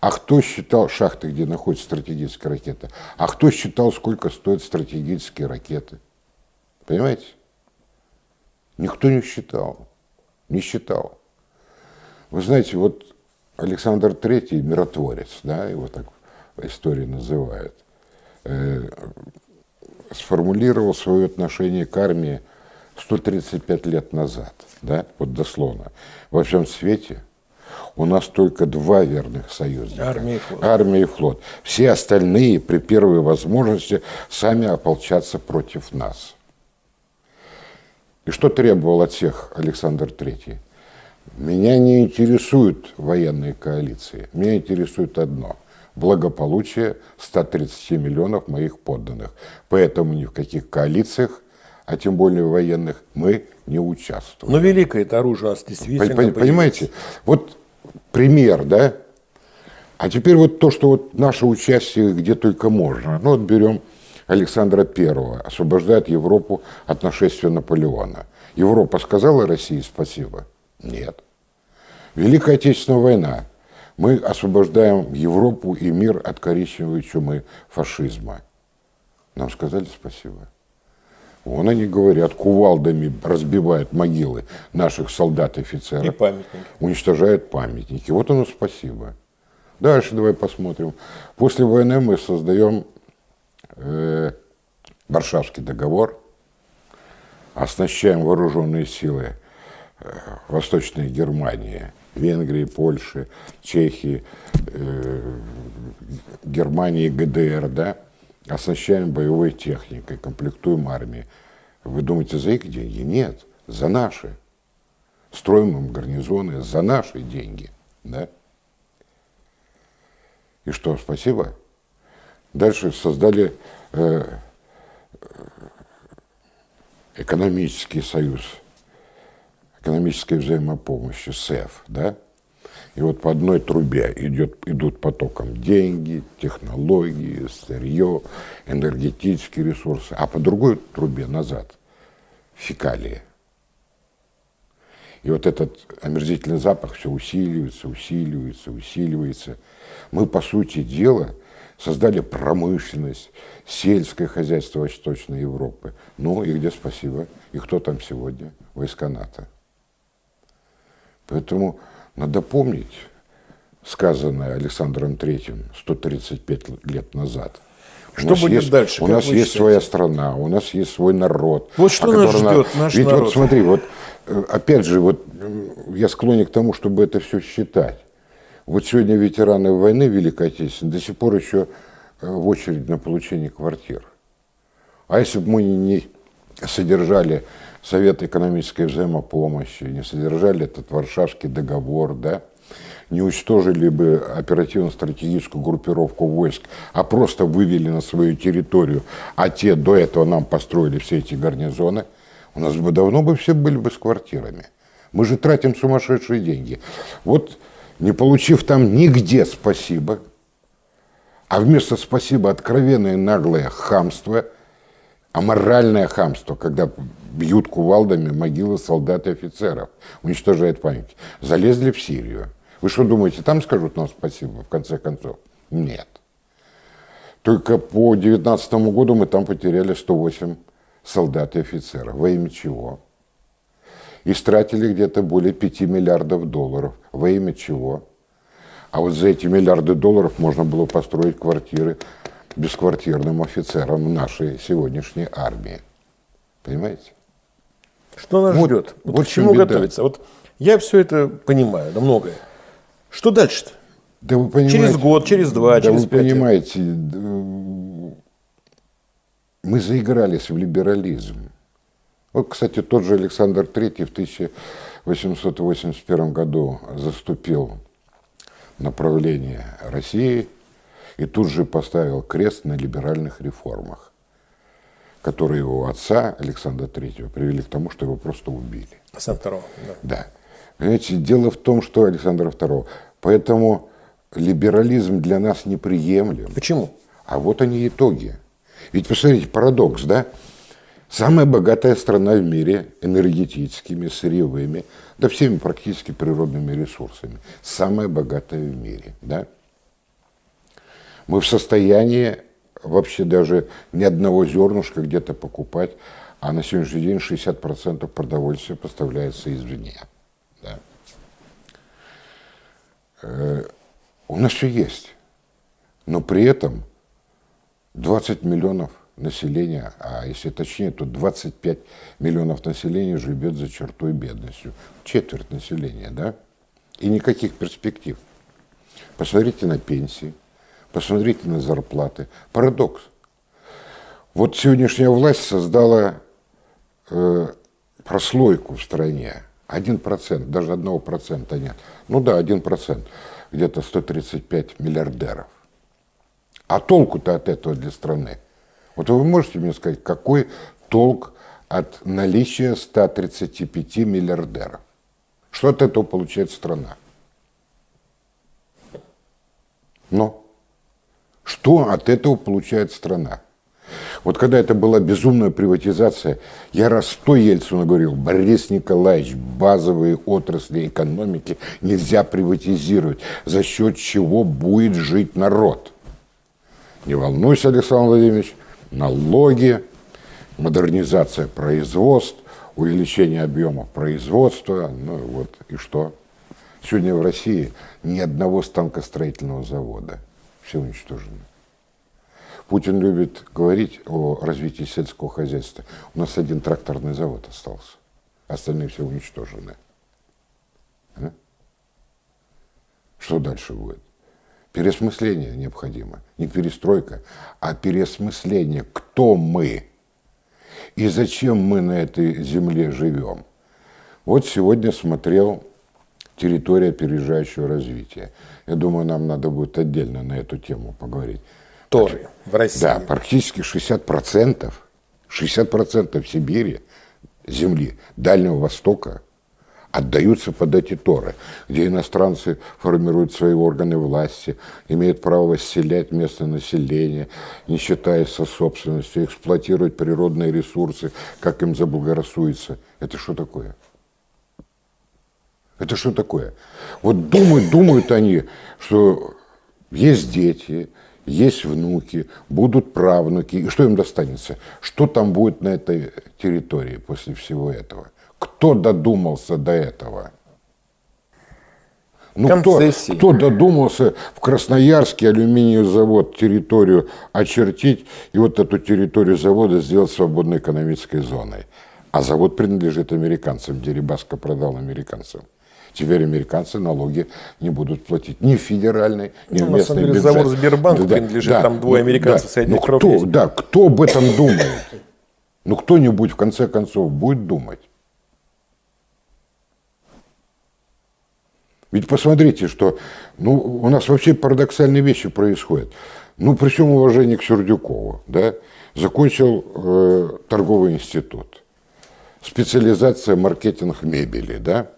А кто считал шахты, где находятся стратегические ракеты? А кто считал, сколько стоят стратегические ракеты? Понимаете? Никто не считал, не считал. Вы знаете, вот Александр III, миротворец, да, его так в истории называют, э, сформулировал свое отношение к армии 135 лет назад, да, вот дословно. Во всем свете у нас только два верных союзника. Армия и флот. Армия и флот. Все остальные при первой возможности сами ополчатся против нас. И что требовал от всех Александр III? Меня не интересуют военные коалиции. Меня интересует одно – благополучие 130 миллионов моих подданных. Поэтому ни в каких коалициях, а тем более военных, мы не участвуем. Но великое это оружие у нас действительно Понимаете, вот пример, да? А теперь вот то, что вот наше участие где только можно. Ну вот берем Александра Первого, освобождает Европу от нашествия Наполеона. Европа сказала России спасибо? Нет. Великая Отечественная война. Мы освобождаем Европу и мир от коричневой чумы фашизма. Нам сказали спасибо. Вон они говорят, кувалдами разбивают могилы наших солдат и офицеров. И памятники. Уничтожают памятники. Вот оно спасибо. Дальше давай посмотрим. После войны мы создаем э, Варшавский договор, оснащаем вооруженные силы э, Восточной Германии, Венгрии, Польши, Чехии, э, Германии, ГДР, да, оснащаем боевой техникой, комплектуем армии. Вы думаете, за их деньги? Нет, за наши. Строим им гарнизоны за наши деньги. Да? И что, спасибо? Дальше создали э, экономический союз, экономической взаимопомощи, СЭФ, да? И вот по одной трубе идет, идут потоком деньги, технологии, сырье, энергетические ресурсы, а по другой трубе назад фекалии. И вот этот омерзительный запах все усиливается, усиливается, усиливается. Мы, по сути дела, создали промышленность, сельское хозяйство Восточной Европы. Ну и где спасибо? И кто там сегодня? Войска НАТО. Поэтому надо помнить сказанное Александром Третьим 135 лет назад. Что будет есть, дальше? У нас есть считаете? своя страна, у нас есть свой народ. Вот что нас ждет, наш Ведь народ. вот смотри, вот э, опять же, вот я склонен к тому, чтобы это все считать. Вот сегодня ветераны войны Великой Отечественной до сих пор еще э, в очередь на получение квартир. А если бы мы не содержали Совет экономической взаимопомощи, не содержали этот Варшавский договор, да, не уничтожили бы оперативно-стратегическую группировку войск, а просто вывели на свою территорию, а те до этого нам построили все эти гарнизоны, у нас бы давно бы все были бы с квартирами. Мы же тратим сумасшедшие деньги. Вот не получив там нигде спасибо, а вместо спасибо откровенное наглое хамство, аморальное хамство, когда бьют кувалдами могилы солдат и офицеров, уничтожают память. Залезли в Сирию. Вы что думаете, там скажут нам спасибо, в конце концов? Нет. Только по 2019 году мы там потеряли 108 солдат и офицеров. Во имя чего? Истратили где-то более 5 миллиардов долларов. Во имя чего? А вот за эти миллиарды долларов можно было построить квартиры бесквартирным офицерам нашей сегодняшней армии. Понимаете? Что нас вот, ждет? Вот, вот к чему беда. готовиться? Вот я все это понимаю, да многое. Что дальше-то? Да вы понимаете, через год, через два, да через вы пять. понимаете, мы заигрались в либерализм. Вот, кстати, тот же Александр III в 1881 году заступил направление России и тут же поставил крест на либеральных реформах которые его отца, Александра Третьего, привели к тому, что его просто убили. Александра Второго, да. Да. Понимаете, дело в том, что Александра Второго. Поэтому либерализм для нас неприемлем. Почему? А вот они итоги. Ведь посмотрите, парадокс, да? Самая богатая страна в мире энергетическими, сырьевыми, да всеми практически природными ресурсами. Самая богатая в мире, да? Мы в состоянии вообще даже ни одного зернышка где-то покупать, а на сегодняшний день 60% продовольствия поставляется извне. Да. Э, у нас все есть, но при этом 20 миллионов населения, а если точнее, то 25 миллионов населения живет за чертой бедностью. Четверть населения, да? И никаких перспектив. Посмотрите на пенсии – Посмотрите на зарплаты. Парадокс. Вот сегодняшняя власть создала э, прослойку в стране. Один процент, даже одного процента нет. Ну да, один процент. Где-то 135 миллиардеров. А толку-то от этого для страны? Вот вы можете мне сказать, какой толк от наличия 135 миллиардеров? Что от этого получает страна? Но что от этого получает страна? Вот когда это была безумная приватизация, я раз сто Ельцину говорил, Борис Николаевич, базовые отрасли экономики нельзя приватизировать, за счет чего будет жить народ. Не волнуйся, Александр Владимирович, налоги, модернизация производств, увеличение объемов производства, ну вот и что? Сегодня в России ни одного станкостроительного завода, все уничтожено. Путин любит говорить о развитии сельского хозяйства. У нас один тракторный завод остался, остальные все уничтожены. А? Что дальше будет? Переосмысление необходимо. Не перестройка, а переосмысление, кто мы и зачем мы на этой земле живем. Вот сегодня смотрел территория опережающего развития. Я думаю, нам надо будет отдельно на эту тему поговорить. Торы в России. Да, практически 60%, 60% Сибири, земли Дальнего Востока отдаются под эти торы, где иностранцы формируют свои органы власти, имеют право расселять местное население, не считаясь со собственностью, эксплуатировать природные ресурсы, как им заблагорассуется. Это что такое? Это что такое? Вот думают, думают они, что есть дети, есть внуки, будут правнуки, и что им достанется? Что там будет на этой территории после всего этого? Кто додумался до этого? Ну, кто, кто додумался в Красноярске алюминиевый завод территорию очертить и вот эту территорию завода сделать свободной экономической зоной? А завод принадлежит американцам, Дерибаско продал американцам. Теперь американцы налоги не будут платить ни федеральный, ни ну, местный бюджет. завод Сбербанк да, принадлежит, да, там двое американцев да, ну, кто, Да, кто об этом думает? Ну, кто-нибудь, в конце концов, будет думать. Ведь посмотрите, что ну, у нас вообще парадоксальные вещи происходят. Ну, при всем уважении к Сердюкову, да, закончил э, торговый институт, специализация маркетинг мебели, да,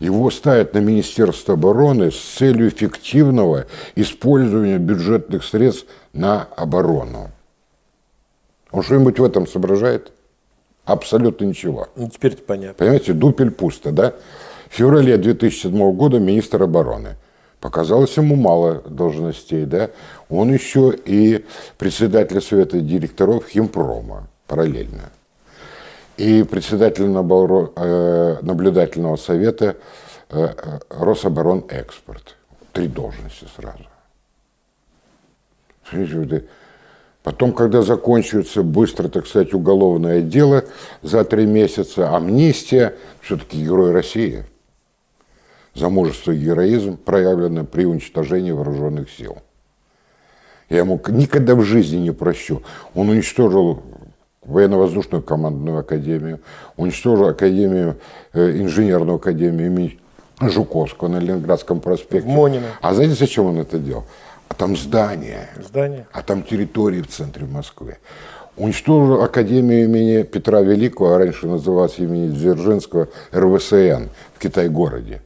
его ставят на Министерство обороны с целью эффективного использования бюджетных средств на оборону. Он что-нибудь в этом соображает? Абсолютно ничего. Ну, теперь это понятно. Понимаете, дупель пусто, да? В феврале 2007 года министр обороны. Показалось ему мало должностей, да? Он еще и председатель совета директоров Химпрома параллельно и председатель э, наблюдательного совета э, э, Рособоронэкспорт. Три должности сразу. Потом, когда закончится быстро, так сказать, уголовное дело за три месяца, амнистия, все-таки герой России. За мужество и героизм, проявленное при уничтожении вооруженных сил. Я ему никогда в жизни не прощу. Он уничтожил военно-воздушную командную академию, уничтожил академию, э, инженерную академию имени Жуковского на Ленинградском проспекте. В Монино. А знаете, зачем он это делал? А там здание. Здание. А там территории в центре Москвы. Уничтожил Академию имени Петра Великого, а раньше называлась имени Дзержинского, РВСН в Китай-городе.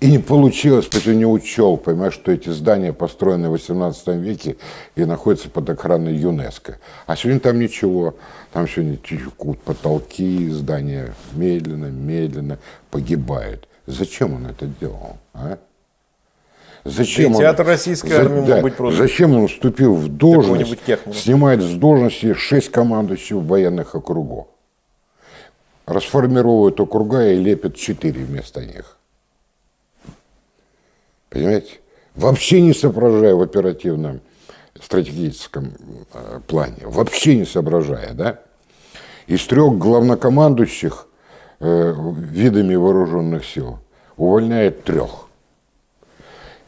И не получилось, потому что не учел, понимаешь, что эти здания построены в 18 веке и находятся под охраной ЮНЕСКО. А сегодня там ничего. Там сегодня текут потолки, здания медленно, медленно погибают. Зачем он это делал? А? Зачем да театр российской за, армии да, быть просто. Зачем он вступил в должность, снимает с должности шесть командующих военных округов? Расформирует округа и лепит четыре вместо них. Понимаете? Вообще не соображая в оперативном стратегическом э, плане. Вообще не соображая, да? Из трех главнокомандующих э, видами вооруженных сил увольняет трех.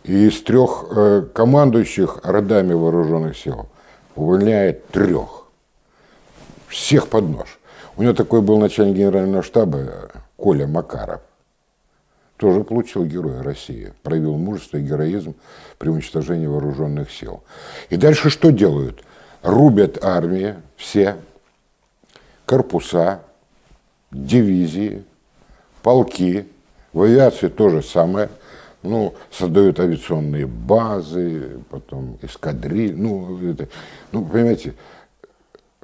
И из трех э, командующих родами вооруженных сил увольняет трех. Всех под нож. У него такой был начальник генерального штаба э, Коля Макаров тоже получил Героя России, проявил мужество и героизм при уничтожении вооруженных сил. И дальше что делают? Рубят армии все, корпуса, дивизии, полки, в авиации то же самое, Ну, создают авиационные базы, потом эскадриль. Ну, это, ну, понимаете,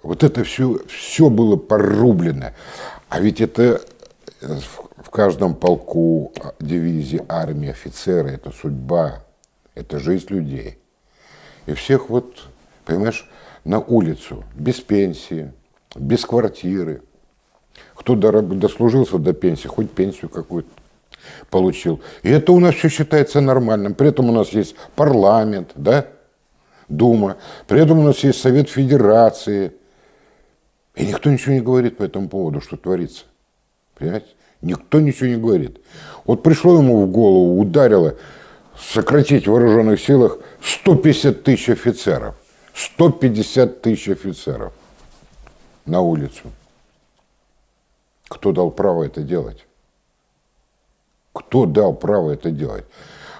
вот это все, все было порублено. А ведь это в каждом полку, дивизии, армии, офицеры, это судьба, это жизнь людей. И всех вот, понимаешь, на улицу, без пенсии, без квартиры. Кто дослужился до пенсии, хоть пенсию какую-то получил. И это у нас все считается нормальным. При этом у нас есть парламент, да, Дума. При этом у нас есть Совет Федерации. И никто ничего не говорит по этому поводу, что творится. Понимаете? Никто ничего не говорит. Вот пришло ему в голову, ударило сократить в вооруженных силах 150 тысяч офицеров. 150 тысяч офицеров на улицу. Кто дал право это делать? Кто дал право это делать?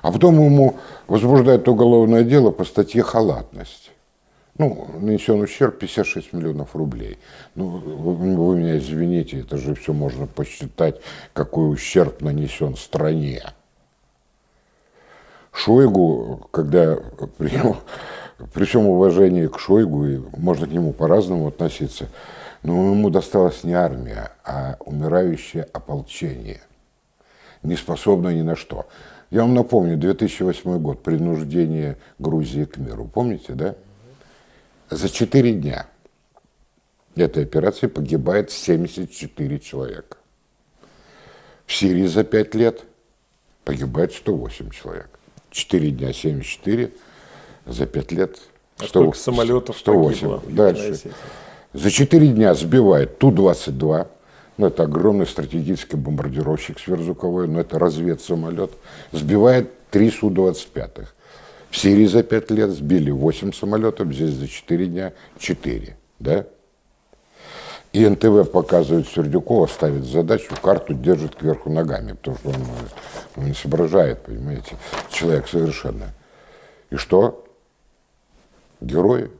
А потом ему возбуждают уголовное дело по статье «Халатность». Ну, нанесен ущерб 56 миллионов рублей. Ну, вы, вы меня извините, это же все можно посчитать, какой ущерб нанесен стране. Шойгу, когда при, при всем уважении к Шойгу, и можно к нему по-разному относиться, но ему досталась не армия, а умирающее ополчение не способна ни на что. Я вам напомню, 2008 год, принуждение Грузии к миру. Помните, да? За 4 дня этой операции погибает 74 человека. В Сирии за 5 лет погибает 108 человек. 4 дня 74, за 5 лет 100, а самолетов 108. Погибло, Дальше. За 4 дня сбивает Ту-22, ну, это огромный стратегический бомбардировщик сверхзвуковой, но это разведсамолет, сбивает три Су-25. В Сирии за пять лет сбили 8 самолетов, здесь за 4 дня 4. Да? И НТВ показывает Сердюкова, ставит задачу, карту держит кверху ногами, потому что он, он не соображает, понимаете, человек совершенно. И что? Герой,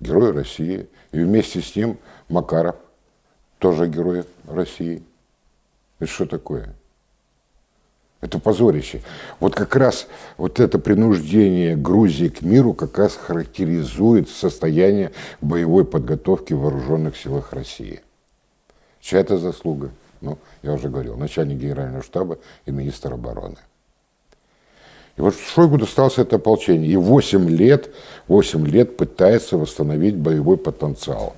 герой России. И вместе с ним Макаров, тоже герой России. Это что такое? Это позорище. Вот как раз вот это принуждение Грузии к миру как раз характеризует состояние боевой подготовки в вооруженных силах России. Чья это заслуга? Ну, я уже говорил, начальник генерального штаба и министр обороны. И вот Шойгу досталось это ополчение. И 8 лет, 8 лет пытается восстановить боевой потенциал –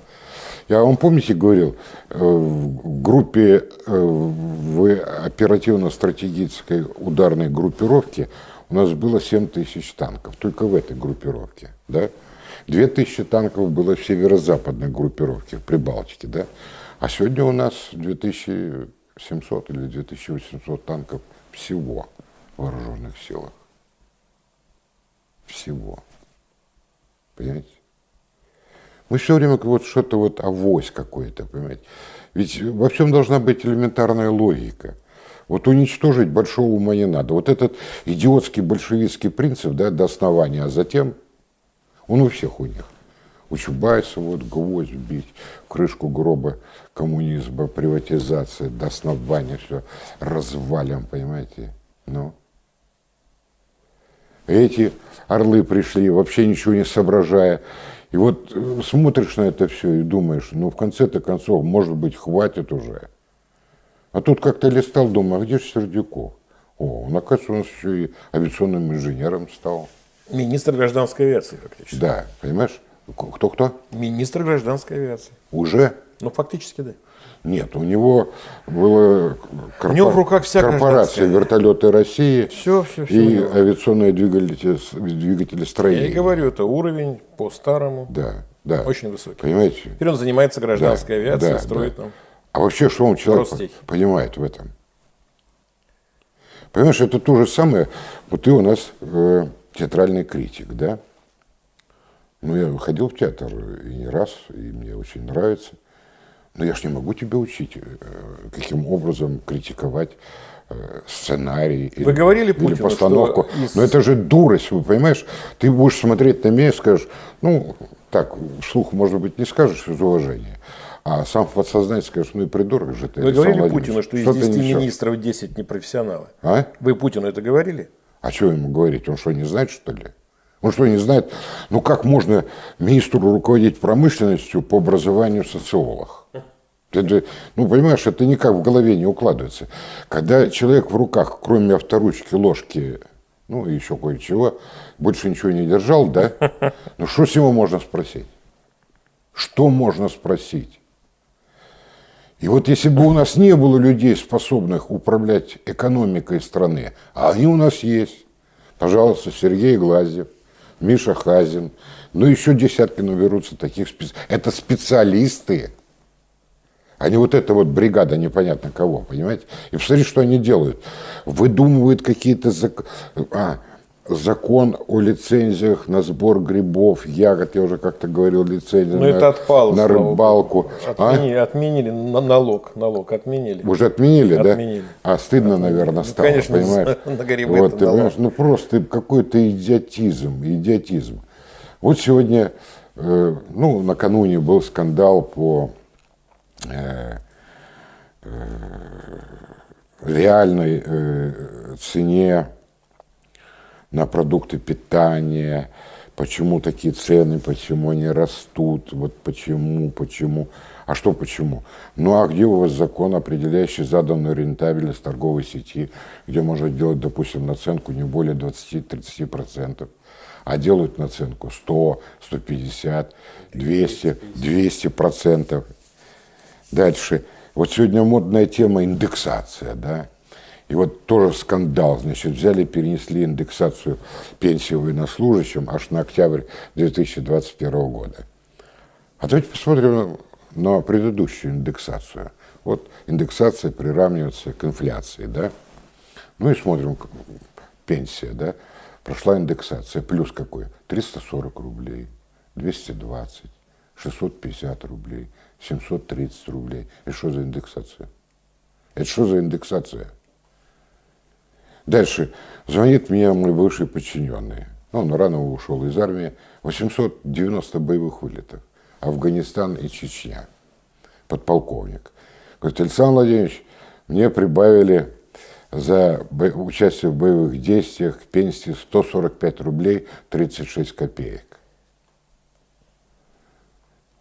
я вам, помните, говорил, э, в группе, э, в оперативно-стратегической ударной группировке у нас было 7 тысяч танков, только в этой группировке, да? 2 тысячи танков было в северо-западной группировке, в Прибалтике, да? А сегодня у нас 2700 или 2800 танков всего в вооруженных силах. Всего. Понимаете? Мы все время вот что-то вот авось какой-то, понимаете. Ведь во всем должна быть элементарная логика. Вот уничтожить большого ума не надо. Вот этот идиотский большевистский принцип, да, до основания, а затем он у всех у них. У Чубайса вот гвоздь бить, крышку гроба коммунизма, приватизация, до основания все развалим, понимаете? Ну. Эти орлы пришли, вообще ничего не соображая, и вот э, смотришь на это все и думаешь, ну в конце-то концов, может быть, хватит уже. А тут как-то листал, думаю, а где же Сердюков? О, он, оказывается, у нас еще и авиационным инженером стал. Министр гражданской авиации, фактически. Да, понимаешь? Кто-кто? Министр гражданской авиации. Уже? Ну, фактически, да. Нет, у него было корпор... у него в руках вся корпорация вертолеты России все, все, все, и авиационные двигатели, двигатели строения. Я и говорю, это уровень по старому. Да, да. Очень высокий. Понимаете? Теперь он занимается гражданской да, авиацией, да, строит да. нам. А вообще, что он человек Простейки. понимает в этом? Понимаешь, это то же самое. Вот ты у нас э, театральный критик, да? Ну, я ходил в театр и не раз, и мне очень нравится. Но я ж не могу тебя учить, э, каким образом критиковать э, сценарий вы или, говорили Путину, или постановку. Из... Но это же дурость, вы понимаешь? Ты будешь смотреть на меня и скажешь, ну, так, вслух, может быть, не скажешь из уважения, а сам в подсознании скажешь, ну и придурок же ты. Вы говорили Путину, что, что из 10 министров 10 непрофессионалы? А? Вы Путину это говорили? А что ему говорить? Он что, не знает, что ли? Он что, не знает? Ну, как можно министру руководить промышленностью по образованию социолог? Это, ну, понимаешь, это никак в голове не укладывается. Когда человек в руках, кроме авторучки, ложки, ну, еще кое-чего, больше ничего не держал, да? Ну, что с него можно спросить? Что можно спросить? И вот если бы у нас не было людей, способных управлять экономикой страны, а они у нас есть, пожалуйста, Сергей Глазев, Миша Хазин, ну еще десятки наберутся таких специалистов. Это специалисты, не вот эта вот бригада непонятно кого, понимаете? И посмотрите, что они делают. Выдумывают какие-то... Зак... А, закон о лицензиях на сбор грибов, ягод, я уже как-то говорил, лицензия ну, на, это отпало, на рыбалку. Отмени, а? Отменили налог, налог отменили. Уже отменили, отменили. да? А стыдно, отменили. наверное, стало, ну, конечно, понимаешь? <laughs> на грибы вот, ты понимаешь, ну просто какой-то идиотизм, идиотизм. Вот сегодня, э, ну, накануне был скандал по э, э, реальной э, цене на продукты питания, почему такие цены, почему они растут, вот почему, почему. А что почему? Ну а где у вас закон, определяющий заданную рентабельность торговой сети, где можно делать, допустим, наценку не более 20-30%, а делают наценку 100, 150, 200, 200%. Дальше. Вот сегодня модная тема индексация, да? И вот тоже скандал, значит, взяли, перенесли индексацию пенсии военнослужащим аж на октябрь 2021 года. А давайте посмотрим на предыдущую индексацию. Вот индексация приравнивается к инфляции, да? Ну и смотрим, пенсия, да? Прошла индексация, плюс какой? 340 рублей, 220, 650 рублей, 730 рублей. Это что за индексация? Это что за индексация? Дальше. Звонит мне мой бывший подчиненный. Ну, он рано ушел из армии. 890 боевых вылетов. Афганистан и Чечня. Подполковник. Говорит, Александр Владимирович, мне прибавили за участие в боевых действиях к пенсии 145 рублей 36 копеек.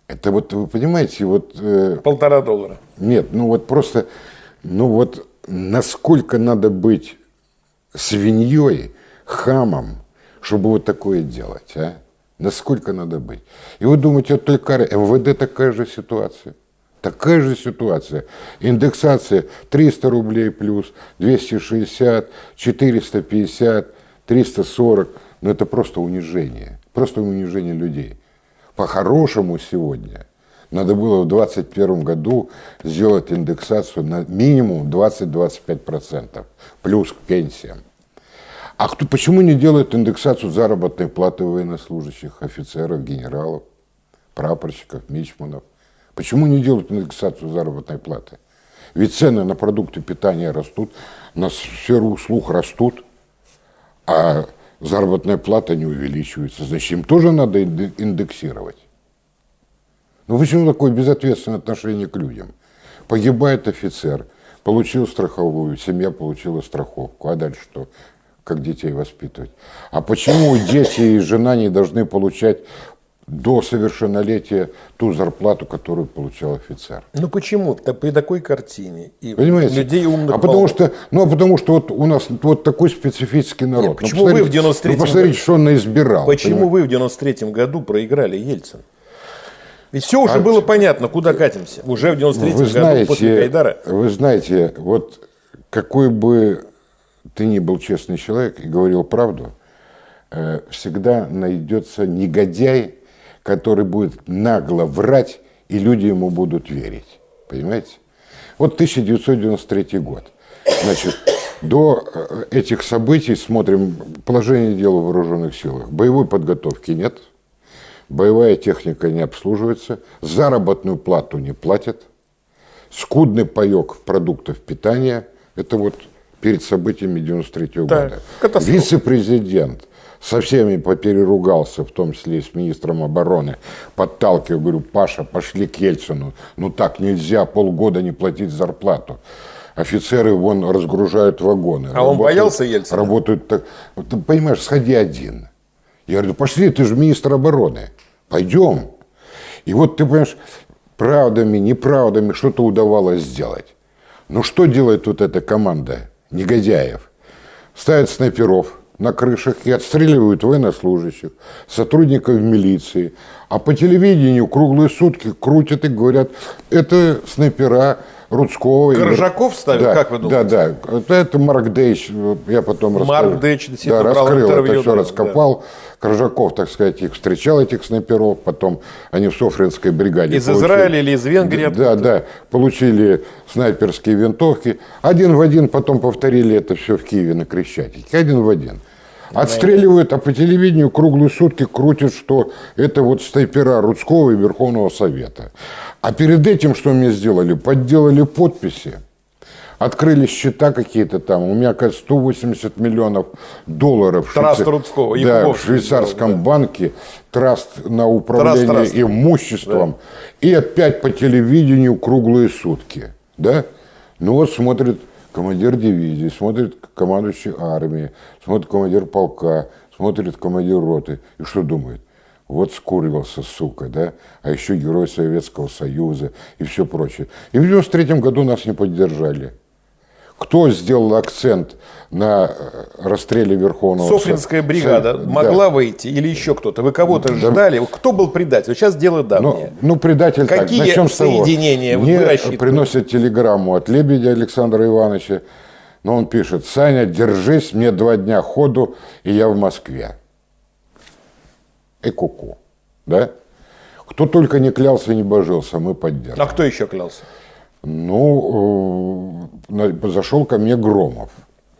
Это вот, вы понимаете, вот... Э, Полтора доллара. Нет, ну вот просто, ну вот насколько надо быть свиньей, хамом, чтобы вот такое делать, а? Насколько надо быть? И вы думаете, вот только МВД такая же ситуация. Такая же ситуация. Индексация 300 рублей плюс, 260, 450, 340. Но это просто унижение. Просто унижение людей. По-хорошему сегодня надо было в 2021 году сделать индексацию на минимум 20-25%, плюс к пенсиям. А кто, почему не делают индексацию заработной платы военнослужащих, офицеров, генералов, прапорщиков, мичманов? Почему не делают индексацию заработной платы? Ведь цены на продукты питания растут, на сферу услуг растут, а заработная плата не увеличивается. Значит, им тоже надо индексировать. Ну почему такое безответственное отношение к людям? Погибает офицер, получил страховую, семья получила страховку, а дальше что? Как детей воспитывать? А почему дети и жена не должны получать до совершеннолетия ту зарплату, которую получал офицер. Ну почему? При такой картине. И Понимаете? Людей умных а потому что, ну, а потому что вот у нас вот такой специфический народ. Нет, ну, почему ну, вы в 93 ну, посмотрите, что он наизбирал. Почему понимаете? вы в 93 году проиграли Ельцин? Ведь все уже а, было понятно, куда катимся. Уже в 93-м году знаете, после Гайдара. Вы знаете, вот какой бы ты ни был честный человек и говорил правду, э, всегда найдется негодяй, который будет нагло врать, и люди ему будут верить. Понимаете? Вот 1993 год. Значит, до э, этих событий смотрим положение дела в вооруженных силах. Боевой подготовки нет – боевая техника не обслуживается, заработную плату не платят, скудный паек продуктов питания, это вот перед событиями 93 -го года. Вице-президент со всеми попереругался, в том числе и с министром обороны, подталкивая, говорю, Паша, пошли к Ельцину, ну так нельзя полгода не платить зарплату. Офицеры вон разгружают вагоны. А он боялся Ельцина? Работают так. Ты понимаешь, сходи один. Я говорю, пошли, ты же министр обороны. Пойдем. И вот ты понимаешь, правдами, неправдами что-то удавалось сделать. Но что делает вот эта команда негодяев? Ставят снайперов на крышах и отстреливают военнослужащих, сотрудников милиции. А по телевидению круглые сутки крутят и говорят, это снайпера Рудского. и- Коржаков ставят, Да, как вы думаете? Да, да. Это, это Марк Дейч, я потом Марк раскрыл. Дейч действительно да, раскрыл это все, да, раскопал. Коржаков, так сказать, их встречал, этих снайперов, потом они в Софринской бригаде. Из Израиля или из Венгрии? Да, да, получили снайперские винтовки. Один в один потом повторили это все в Киеве на Крещатике. Один в один. Отстреливают, а по телевидению круглые сутки крутят, что это вот снайпера Рудского и Верховного Совета. А перед этим что мне сделали? Подделали подписи. Открыли счета какие-то там. У меня, кажется, 180 миллионов долларов. в Траст Швейца- Рудского, Да, в швейцарском да. банке. Траст на управление Траст, траст. имуществом. И опять по телевидению круглые сутки. Да? Ну вот смотрит командир дивизии, смотрит командующий армией, смотрит командир полка, смотрит командир роты. И что думает? Вот скурился, сука, да? А еще герой Советского Союза и все прочее. И в 93 году нас не поддержали. Кто сделал акцент на э, расстреле Верховного Софринская Со- бригада Со- могла да. выйти или еще кто-то? Вы кого-то ждали? Кто был предатель? Сейчас дело Ну, давнее. ну, предатель Какие так. Начнем с того. соединения Мне приносят телеграмму от Лебедя Александра Ивановича. Но он пишет, Саня, держись, мне два дня ходу, и я в Москве. И куку. Да? Кто только не клялся и не божился, мы поддержим. А кто еще клялся? Ну, э, зашел ко мне Громов.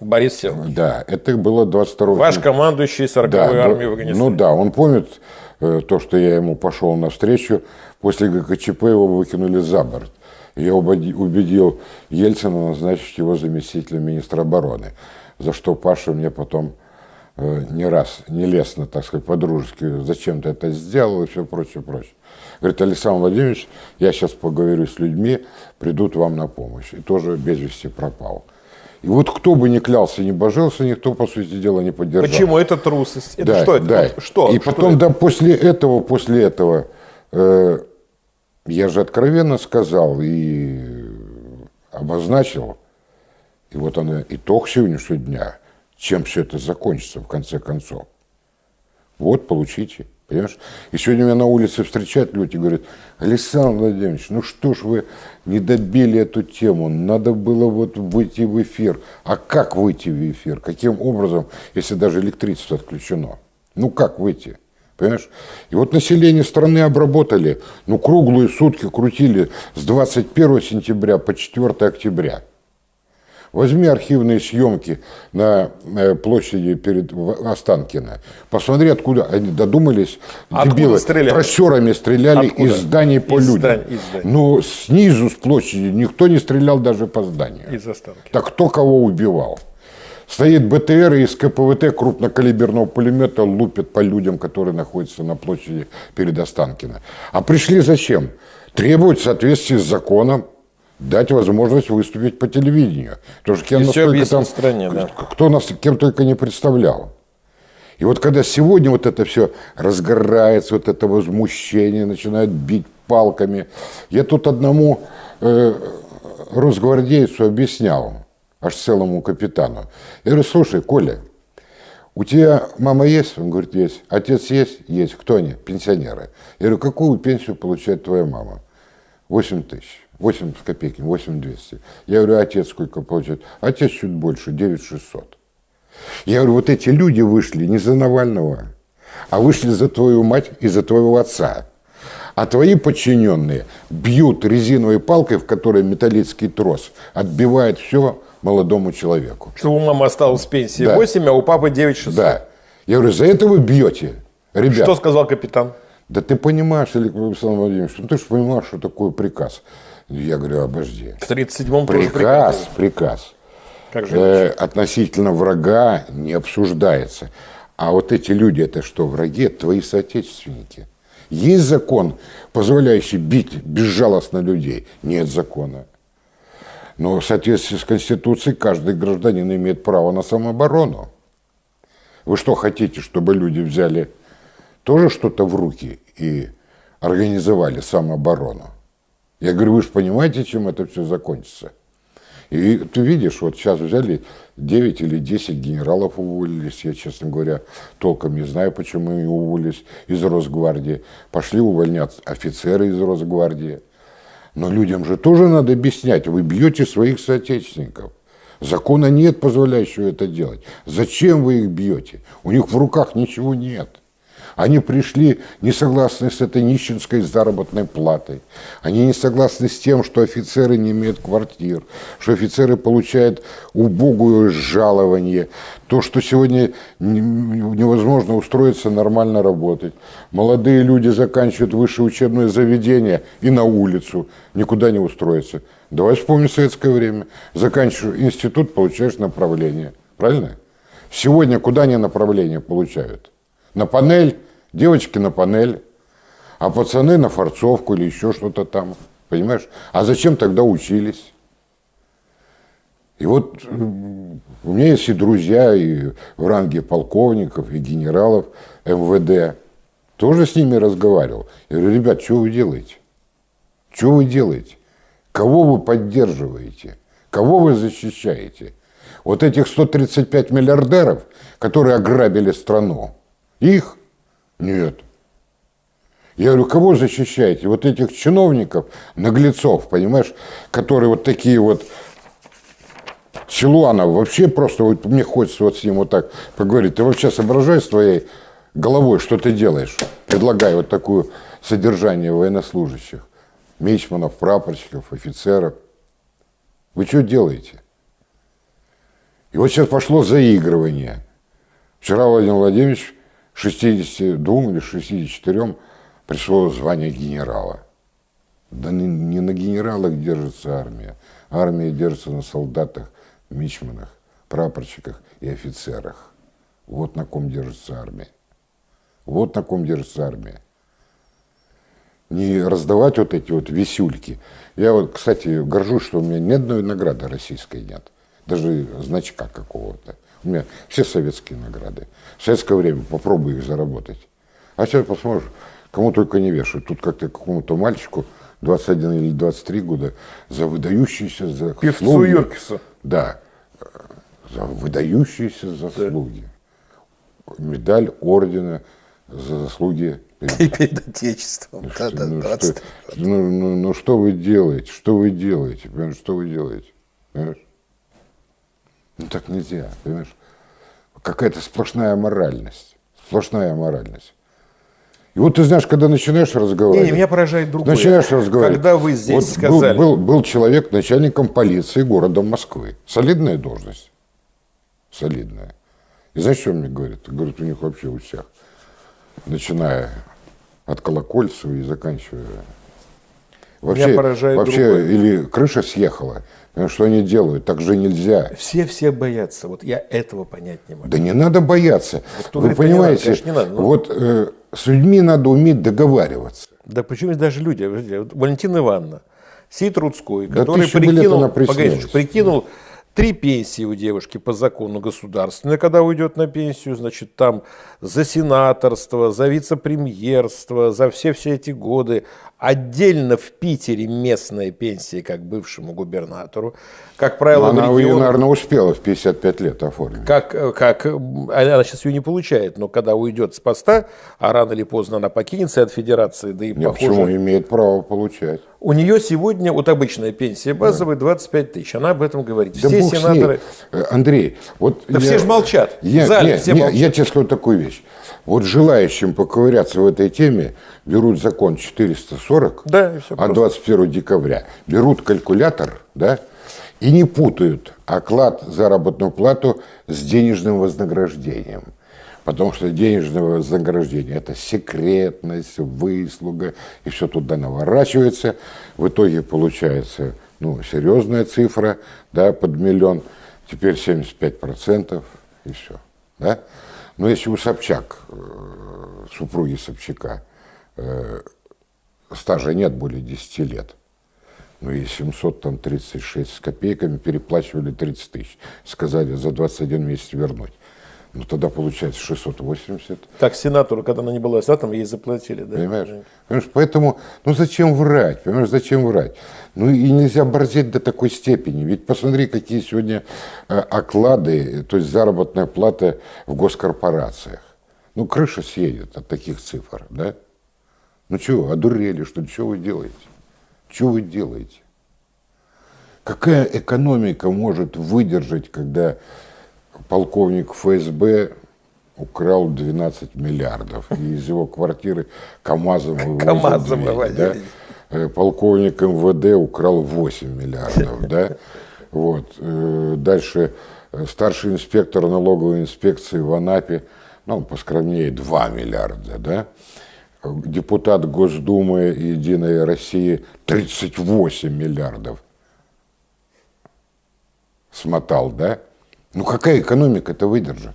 Борис Сергеевич. Да, это было 22 Ваш командующий 40-й да, ну, в Афганистане. Ну да, он помнит э, то, что я ему пошел навстречу. После ГКЧП его выкинули за борт. Я убеди- убедил Ельцина назначить его заместителем министра обороны, за что Паша мне потом не раз, нелестно, так сказать, по-дружески, зачем ты это сделал и все прочее, прочее. Говорит, Александр Владимирович, я сейчас поговорю с людьми, придут вам на помощь. И тоже без вести пропал. И вот кто бы ни клялся, ни божился, никто, по сути дела, не поддержал. Почему? Это трусость. Это Да, что это? да. Вот Что? И Что потом, это? да, после этого, после этого, э, я же откровенно сказал и обозначил, и вот он итог сегодняшнего дня, чем все это закончится в конце концов. Вот, получите. Понимаешь? И сегодня меня на улице встречают люди и говорят, Александр Владимирович, ну что ж вы не добили эту тему, надо было вот выйти в эфир. А как выйти в эфир? Каким образом, если даже электричество отключено? Ну как выйти? Понимаешь? И вот население страны обработали, ну круглые сутки крутили с 21 сентября по 4 октября. Возьми архивные съемки на э, площади перед Останкино. Посмотри, откуда они додумались. Откуда дебилы, стреляли? трассерами стреляли Откуда? из зданий по Из людям. зданий, из зданий. Но снизу, с площади, никто не стрелял даже по зданию. Из останки. Так кто кого убивал? Стоит БТР и из КПВТ крупнокалиберного пулемета лупят по людям, которые находятся на площади перед Останкино. А пришли зачем? Требовать в соответствии с законом дать возможность выступить по телевидению. Потому что кем только там- стране, да. кто нас кем только не представлял. И вот когда сегодня вот это все разгорается, вот это возмущение, начинают бить палками. Я тут одному э, росгвардейцу объяснял, аж целому капитану. Я говорю, слушай, Коля, у тебя мама есть? Он говорит, есть. Отец есть? Есть. Кто они? Пенсионеры. Я говорю, какую пенсию получает твоя мама? 8 тысяч. 8 с копейками, 8 200. Я говорю, «А отец сколько получает? Отец чуть больше, 9 600. Я говорю, вот эти люди вышли не за Навального, а вышли за твою мать и за твоего отца. А твои подчиненные бьют резиновой палкой, в которой металлический трос, отбивает все молодому человеку. Что у мамы осталось пенсии Да. 8, а у папы 9 600. Да. Я говорю, за это вы бьете, ребят. Что сказал капитан? Да ты понимаешь, Александр Владимирович, ну ты же понимаешь, что такое приказ. Я говорю, обожди. В 37-м тоже Приказ, приказ. Как же э, относительно врага не обсуждается. А вот эти люди, это что, враги? Это твои соотечественники. Есть закон, позволяющий бить безжалостно людей? Нет закона. Но в соответствии с Конституцией каждый гражданин имеет право на самооборону. Вы что хотите, чтобы люди взяли тоже что-то в руки и организовали самооборону? Я говорю, вы же понимаете, чем это все закончится? И ты видишь, вот сейчас взяли 9 или 10 генералов уволились, я, честно говоря, толком не знаю, почему они уволились из Росгвардии. Пошли увольнять офицеры из Росгвардии. Но людям же тоже надо объяснять, вы бьете своих соотечественников. Закона нет, позволяющего это делать. Зачем вы их бьете? У них в руках ничего нет. Они пришли не согласны с этой нищенской заработной платой. Они не согласны с тем, что офицеры не имеют квартир, что офицеры получают убогую жалование, то, что сегодня невозможно устроиться нормально работать. Молодые люди заканчивают высшее учебное заведение и на улицу, никуда не устроиться. Давай вспомним советское время. Заканчиваешь институт, получаешь направление. Правильно? Сегодня куда они направление получают? на панель, девочки на панель, а пацаны на форцовку или еще что-то там. Понимаешь? А зачем тогда учились? И вот у меня есть и друзья, и в ранге полковников, и генералов МВД. Тоже с ними разговаривал. Я говорю, ребят, что вы делаете? Что вы делаете? Кого вы поддерживаете? Кого вы защищаете? Вот этих 135 миллиардеров, которые ограбили страну, их? Нет. Я говорю, кого защищаете? Вот этих чиновников, наглецов, понимаешь, которые вот такие вот Силуанов вообще просто, вот мне хочется вот с ним вот так поговорить. Ты вообще соображаешь своей головой, что ты делаешь, предлагая вот такое содержание военнослужащих, мичманов, прапорщиков, офицеров. Вы что делаете? И вот сейчас пошло заигрывание. Вчера Владимир Владимирович 62 или 64 пришло звание генерала. Да не, не на генералах держится армия. Армия держится на солдатах, мичманах, прапорщиках и офицерах. Вот на ком держится армия. Вот на ком держится армия. Не раздавать вот эти вот висюльки. Я вот, кстати, горжусь, что у меня ни одной награды российской нет. Даже значка какого-то. У меня все советские награды. В советское время попробуй их заработать. А сейчас посмотришь, кому только не вешают. Тут как-то какому-то мальчику 21 или 23 года за выдающиеся заслуги. Певцу Йоркису. Да, за выдающиеся заслуги. Да. Медаль ордена за заслуги перед, Отечеством. Ну, да, да, ну, что, ну, ну, ну что вы делаете? Что вы делаете? Что вы делаете? Понимаешь? Ну так нельзя, понимаешь? Какая-то сплошная моральность. Сплошная моральность. И вот ты знаешь, когда начинаешь разговаривать... Не, не меня поражает другое. Начинаешь разговаривать. Когда вы здесь вот сказали... Был, был, был человек начальником полиции города Москвы. Солидная должность. Солидная. И знаешь, что он мне говорит? Говорит, у них вообще у всех. Начиная от Колокольцева и заканчивая... Вообще, меня поражает вообще другое. или крыша съехала, что они делают? Так же нельзя. Все все боятся. Вот я этого понять не могу. Да не надо бояться. Вот Вы говорит, понимаете, не надо, не надо, но... вот э, с людьми надо уметь договариваться. Да почему даже люди? Валентина Ивановна, Сид Рудской, да который прикинул, погодите, прикинул Три пенсии у девушки по закону государственной, когда уйдет на пенсию, значит, там за сенаторство, за вице-премьерство, за все-все эти годы. Отдельно в Питере местная пенсия, как бывшему губернатору. Как правило, она регионах, ее, наверное, успела в 55 лет оформить. Как, как, она сейчас ее не получает, но когда уйдет с поста, а рано или поздно она покинется от федерации, да и Нет, похоже... Почему? Имеет право получать. У нее сегодня, вот обычная пенсия базовая, 25 тысяч. Она об этом говорит. Да все сенаторы... Андрей, вот... Да я... все же молчат. Я, в зале нет, все нет, молчат. Я тебе скажу такую вещь. Вот желающим поковыряться в этой теме берут закон 440 да, от 21 декабря, берут калькулятор, да, и не путают оклад, заработную плату с денежным вознаграждением. Потому что денежное вознаграждение – это секретность, выслуга, и все туда наворачивается. В итоге получается ну, серьезная цифра, да, под миллион, теперь 75% и все. Да? Но если у Собчак, э, супруги Собчака, стажа нет более 10 лет, Ну и 736 с копейками переплачивали 30 тысяч. Сказали за 21 месяц вернуть. Ну тогда получается 680. Так сенатору, когда она не была сенатом, ей заплатили, да? Понимаешь? Понимаешь? Поэтому, ну зачем врать? Понимаешь, зачем врать? Ну и нельзя борзеть до такой степени. Ведь посмотри, какие сегодня э, оклады, то есть заработная плата в госкорпорациях. Ну крыша съедет от таких цифр, да? Ну что, одурели, что ли? Что вы делаете? Что вы делаете? Какая экономика может выдержать, когда полковник ФСБ украл 12 миллиардов, и из его квартиры КАМАЗом вывозят КАМАЗом да? Э, Полковник МВД украл 8 миллиардов, <laughs> да? Вот. Э, Дальше э, старший инспектор налоговой инспекции в Анапе, ну, поскромнее, 2 миллиарда, да? Депутат Госдумы Единой России 38 миллиардов смотал, да? Ну какая экономика это выдержит?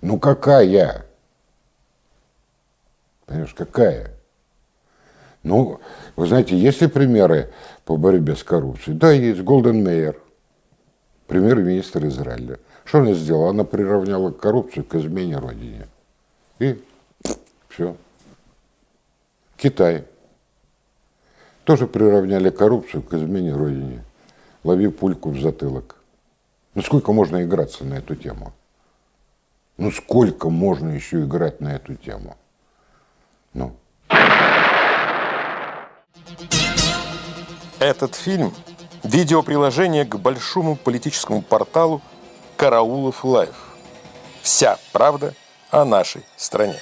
Ну какая? Понимаешь, какая? Ну, вы знаете, есть ли примеры по борьбе с коррупцией? Да, есть. Голден Мейер, премьер-министр Израиля. Что она сделала? Она приравняла коррупцию к измене родине. И все. Китай. Тоже приравняли коррупцию к измене родине. Лови пульку в затылок. Ну сколько можно играться на эту тему? Ну сколько можно еще играть на эту тему? Ну. Этот фильм – видеоприложение к большому политическому порталу «Караулов Лайв». Вся правда о нашей стране.